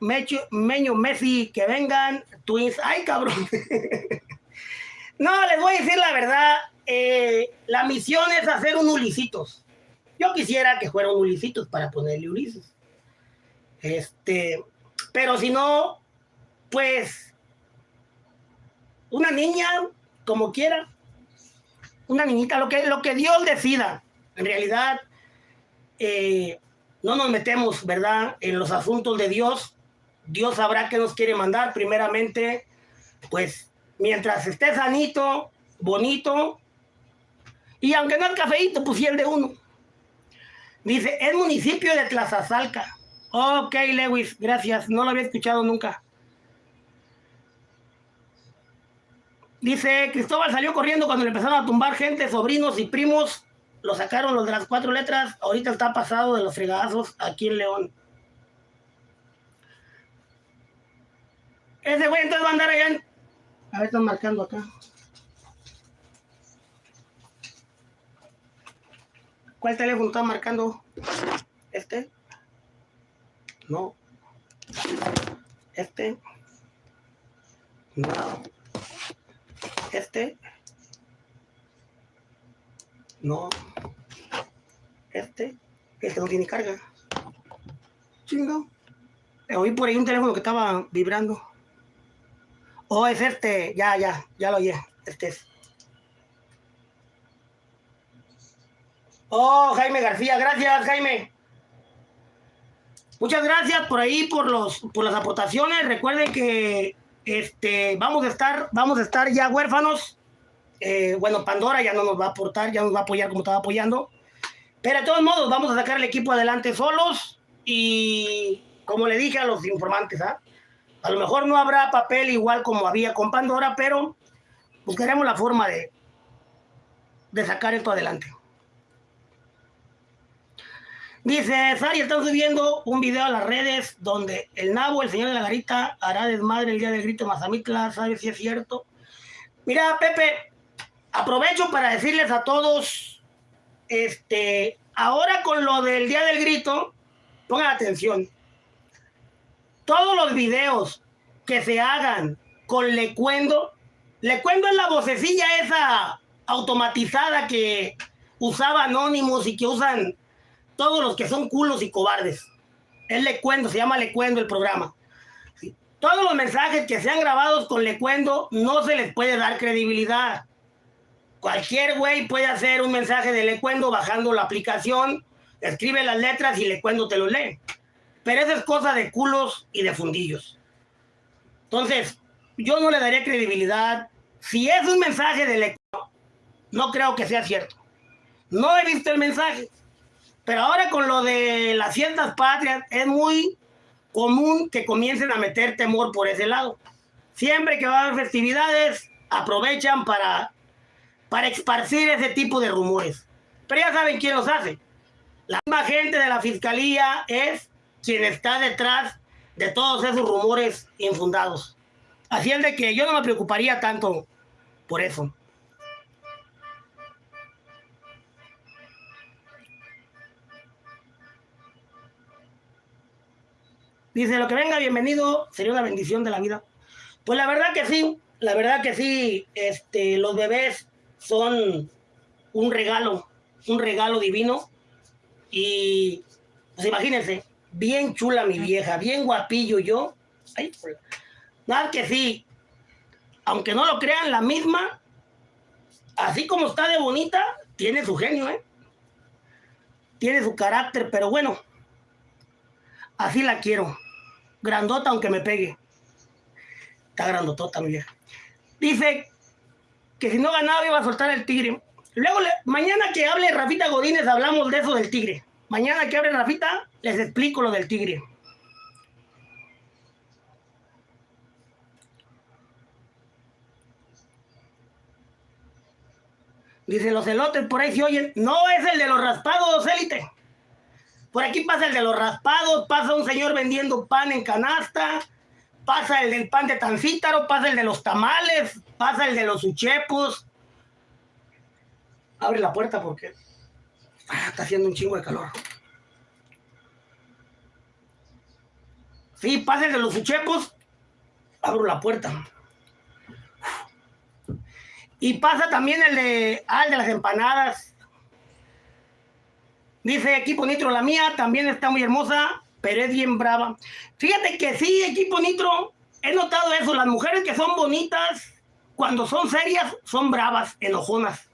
Meño Messi, que vengan, Twins. Ay, cabrón. no, les voy a decir la verdad. Eh, la misión es hacer un Ulisitos. Yo quisiera que fuera un Ulisitos para ponerle Ulises. Este, pero si no, pues una niña, como quiera, una niñita, lo que, lo que Dios decida. En realidad, eh, no nos metemos, ¿verdad?, en los asuntos de Dios. Dios sabrá qué nos quiere mandar. Primeramente, pues, mientras esté sanito, bonito, y aunque no es cafeíto, pues el de uno. Dice, es municipio de Tlazazalca. Ok, Lewis, gracias. No lo había escuchado nunca. Dice, Cristóbal salió corriendo cuando le empezaron a tumbar gente, sobrinos y primos. Lo sacaron los de las cuatro letras. Ahorita está pasado de los fregadazos aquí en León. Ese güey entonces va a andar allá. A ver, están marcando acá. ¿Cuál teléfono está marcando? ¿Este? No. Este. No. Este. No. Este. Este no tiene carga. Chingo. Oí por ahí un teléfono que estaba vibrando. Oh, es este. Ya, ya, ya lo oí. Este es. Oh, Jaime García, gracias, Jaime. Muchas gracias por ahí, por los, por las aportaciones. Recuerden que este, vamos a estar, vamos a estar ya huérfanos. Eh, bueno, Pandora ya no nos va a aportar, ya nos va a apoyar como estaba apoyando. Pero de todos modos, vamos a sacar el equipo adelante solos. Y como le dije a los informantes, ¿ah? a lo mejor no habrá papel igual como había con Pandora, pero buscaremos la forma de, de sacar esto adelante. Dice, Sari, están subiendo un video a las redes donde el nabo, el señor de la garita, hará desmadre el día del grito Mazamitla, ¿sabes si es cierto? Mira, Pepe, aprovecho para decirles a todos, este, ahora con lo del día del grito, pongan atención. Todos los videos que se hagan con Lecuendo, Lecuendo es la vocecilla esa automatizada que usaba Anónimos y que usan todos los que son culos y cobardes. Es Lecuendo, se llama Lecuendo el programa. Todos los mensajes que sean grabados con Lecuendo no se les puede dar credibilidad. Cualquier güey puede hacer un mensaje de Lecuendo bajando la aplicación, escribe las letras y Lecuendo te lo lee. Pero eso es cosa de culos y de fundillos. Entonces, yo no le daría credibilidad. Si es un mensaje de Lecuendo, no creo que sea cierto. No he visto el mensaje. Pero ahora con lo de las fiestas patrias es muy común que comiencen a meter temor por ese lado. Siempre que va a haber festividades, aprovechan para, para esparcir ese tipo de rumores. Pero ya saben quién los hace. La misma gente de la fiscalía es quien está detrás de todos esos rumores infundados. Así es de que yo no me preocuparía tanto por eso. Dice, lo que venga, bienvenido, sería una bendición de la vida. Pues la verdad que sí, la verdad que sí, este, los bebés son un regalo, un regalo divino. Y pues imagínense, bien chula mi vieja, bien guapillo yo. Nada que sí, aunque no lo crean, la misma, así como está de bonita, tiene su genio, ¿eh? Tiene su carácter, pero bueno, Así la quiero. Grandota aunque me pegue. Está grandotota, mi vieja. Dice que si no ganaba iba a soltar el tigre. Luego, mañana que hable Rafita Godínez, hablamos de eso del tigre. Mañana que hable Rafita, les explico lo del tigre. Dice, los elotes por ahí se oyen. No es el de los raspados, élite. Por aquí pasa el de los raspados, pasa un señor vendiendo pan en canasta, pasa el del pan de tancítaro, pasa el de los tamales, pasa el de los uchepos. Abre la puerta porque ah, está haciendo un chingo de calor. Sí, pasa el de los uchepos, abro la puerta. Y pasa también el de, ah, el de las empanadas. Dice Equipo Nitro, la mía también está muy hermosa, pero es bien brava. Fíjate que sí, Equipo Nitro, he notado eso. Las mujeres que son bonitas, cuando son serias, son bravas, enojonas,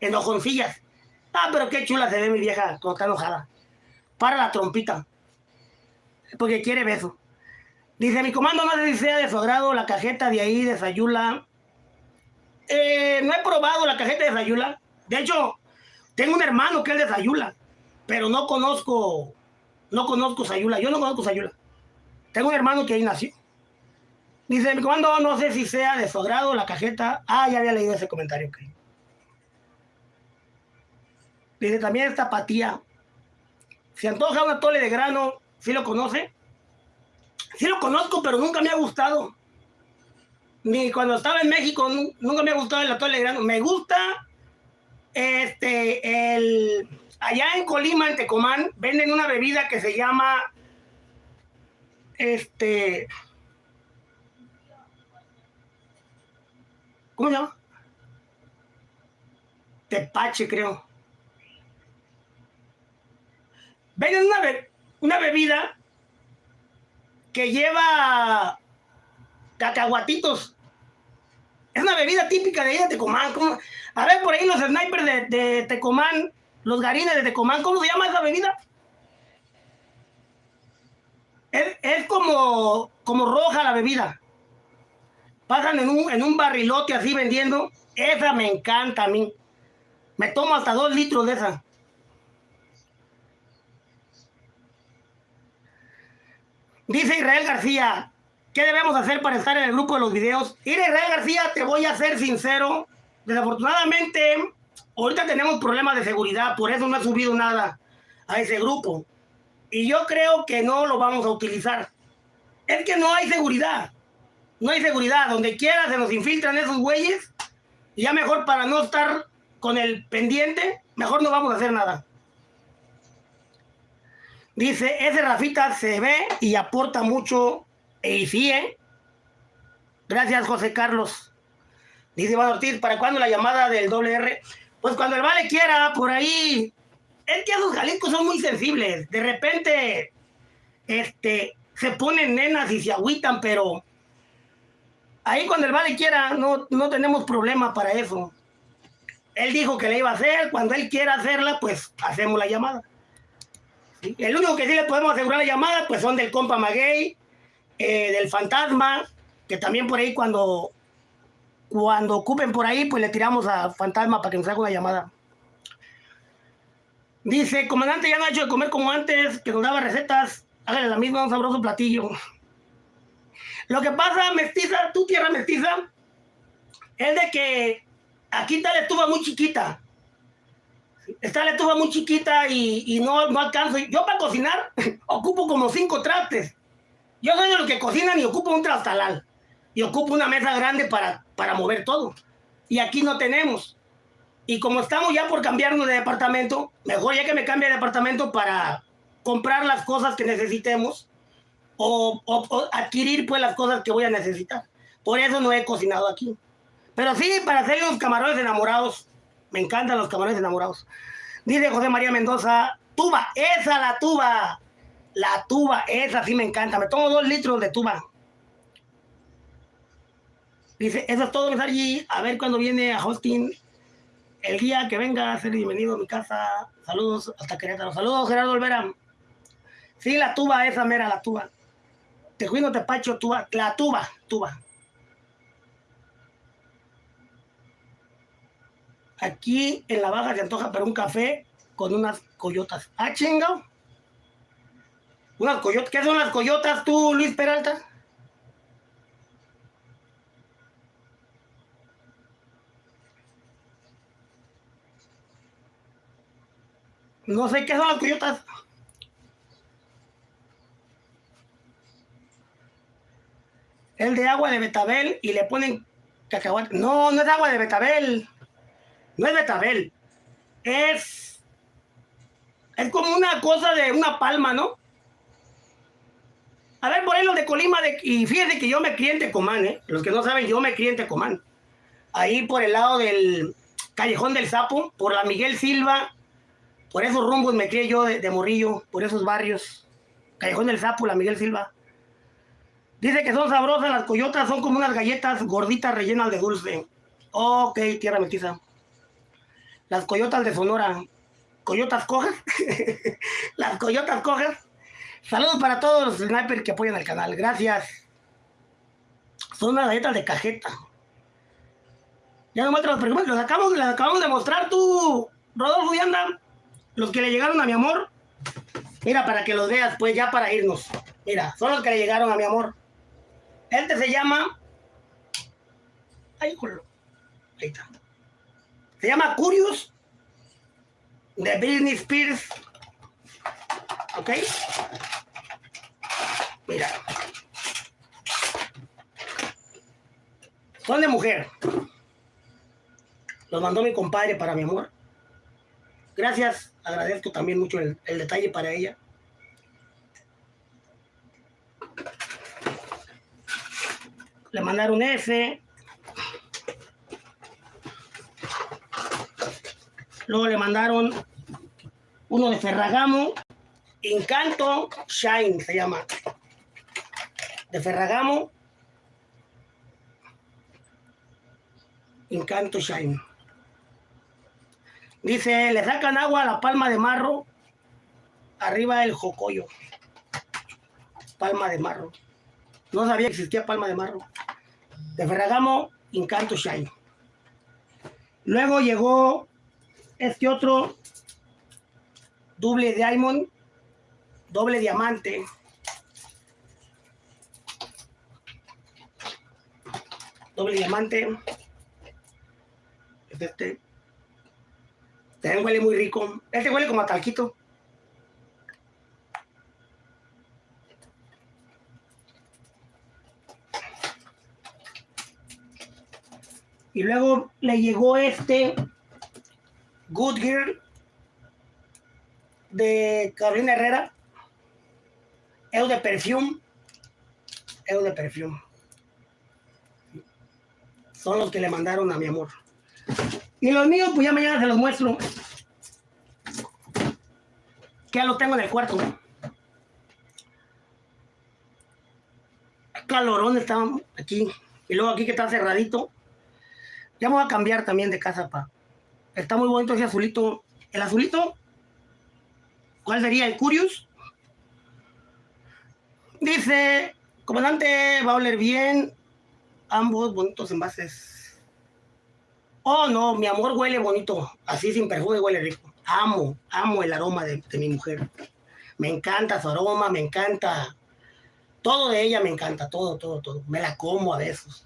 enojoncillas. Ah, pero qué chula se ve mi vieja cuando está enojada. Para la trompita. Porque quiere beso. Dice, mi comando no sé si sea de su agrado la cajeta de ahí, de Sayula. Eh, no he probado la cajeta de Sayula. De hecho, tengo un hermano que es de Sayula pero no conozco, no conozco Sayula. Yo no conozco Sayula. Tengo un hermano que ahí nació. Dice, mi comando, no sé si sea de su la cajeta. Ah, ya había leído ese comentario. Dice, también esta apatía. Se antoja una tole de grano. ¿Sí lo conoce? Sí lo conozco, pero nunca me ha gustado. Ni cuando estaba en México, nunca me ha gustado el atole de grano. Me gusta este, el allá en Colima, en Tecomán, venden una bebida que se llama, este, ¿cómo se llama? tepache, creo. Venden una, una bebida que lleva cacahuatitos. Es una bebida típica de ahí de Tecomán. A ver, por ahí los snipers de, de Tecomán, los garines de Tecomán, ¿cómo se llama esa bebida? Es, como, como roja la bebida. Pasan en un, en un barrilote así vendiendo. Esa me encanta a mí. Me tomo hasta dos litros de esa. Dice Israel García, ¿qué debemos hacer para estar en el grupo de los videos? Mira, Israel García, te voy a ser sincero. Desafortunadamente, ahorita tenemos problemas de seguridad, por eso no he subido nada a ese grupo. Y yo creo que no lo vamos a utilizar. Es que no hay seguridad. No hay seguridad. Donde quiera se nos infiltran esos güeyes. Y ya mejor para no estar con el pendiente, mejor no vamos a hacer nada. Dice, ese Rafita se ve y aporta mucho. Y sí, ¿eh? Gracias, José Carlos. Dice Iván Ortiz, ¿para cuándo la llamada del doble R? Pues cuando el vale quiera, por ahí. Es que esos jaliscos son muy sensibles. De repente, este, se ponen nenas y se agüitan, pero ahí cuando el vale quiera, no, no tenemos problema para eso. Él dijo que le iba a hacer, cuando él quiera hacerla, pues hacemos la llamada. El único que sí le podemos asegurar la llamada, pues son del compa Maguey, eh, del fantasma, que también por ahí cuando, cuando ocupen por ahí, pues le tiramos a fantasma para que nos haga una llamada. Dice, comandante, ya no ha hecho de comer como antes, que nos daba recetas, hágale la misma, un sabroso platillo. Lo que pasa, mestiza, tu tierra mestiza, es de que aquí está la estufa muy chiquita. Está la estufa muy chiquita y, no, no alcanzo. Yo para cocinar ocupo como cinco trastes. Yo soy de los que cocinan y ocupo un trastalal. Y ocupo una mesa grande para, para mover todo. Y aquí no tenemos. Y como estamos ya por cambiarnos de departamento, mejor ya que me cambie de departamento para comprar las cosas que necesitemos o, o, adquirir pues las cosas que voy a necesitar. Por eso no he cocinado aquí. Pero sí, para hacer los camarones enamorados me encantan los camarones enamorados. Dice José María Mendoza, tuba, esa la tuba. La tuba, esa sí me encanta. Me tomo dos litros de tuba. Dice, eso es todo, allí. A ver cuándo viene a Hosting. El día que venga a ser bienvenido a mi casa. Saludos hasta Querétaro. Saludos, Gerardo Olvera. Sí, la tuba, esa mera, la tuba. Te cuido, te pacho, tuba. La tuba, tuba. Aquí en la baja se antoja para un café con unas coyotas. Ah, chingado. Unas coyotas. ¿Qué son las coyotas tú, Luis Peralta? No sé qué son las coyotas. El de agua de betabel y le ponen cacahuate. No, no es agua de betabel. No es betabel. Es. Es como una cosa de una palma, ¿no? A ver, por ahí los de Colima, de, y fíjense que yo me crié en Tecomán, ¿eh? Los que no saben, yo me crié en Tecomán. Ahí por el lado del Callejón del Sapo, por la Miguel Silva, por esos rumbos me crié yo de, de Morrillo, por esos barrios. Callejón del Sapo, la Miguel Silva. Dice que son sabrosas, las coyotas son como unas galletas gorditas rellenas de dulce. Ok, tierra metiza. Las coyotas de Sonora. ¿Coyotas cojas? las coyotas cojas. Saludos para todos los snipers que apoyan el canal. Gracias. Son unas galletas de cajeta. Ya no te los pregunto. Los acabamos, los acabamos de mostrar tú, Rodolfo y anda. Los que le llegaron a mi amor. Mira, para que los veas, pues ya para irnos. Mira, son los que le llegaron a mi amor. Este se llama. Ay, Ahí está. Se llama Curious de Britney Spears. ¿Ok? Mira. Son de mujer. Los mandó mi compadre para mi amor. Gracias. Agradezco también mucho el, detalle para ella. Le mandaron ese. Luego le mandaron uno de Ferragamo, Encanto Shine se llama. De Ferragamo, Encanto Shine. Dice, le sacan agua a la palma de marro, arriba del jocoyo. Palma de marro. No sabía que existía palma de marro. De Ferragamo, Encanto Shine. Luego llegó este otro doble diamond, doble diamante. Doble diamante. Este. También huele muy rico. Este huele como a talquito. Y luego le llegó este Good Girl de Carolina Herrera. Eu de perfume. Eu de perfume. Son los que le mandaron a mi amor. Y los míos, pues ya mañana se los muestro. Que ya lo tengo en el cuarto. Calorón está aquí. Y luego aquí que está cerradito. Ya voy a cambiar también de casa, pa. Está muy bonito ese azulito. El azulito, ¿cuál sería? El Curious. Dice, comandante, va a oler bien. Ambos bonitos envases. Oh, no, mi amor huele bonito. Así sin perfume huele rico. Amo, amo el aroma de, de mi mujer. Me encanta su aroma, me encanta. Todo de ella me encanta, todo, todo, todo. Me la como a besos.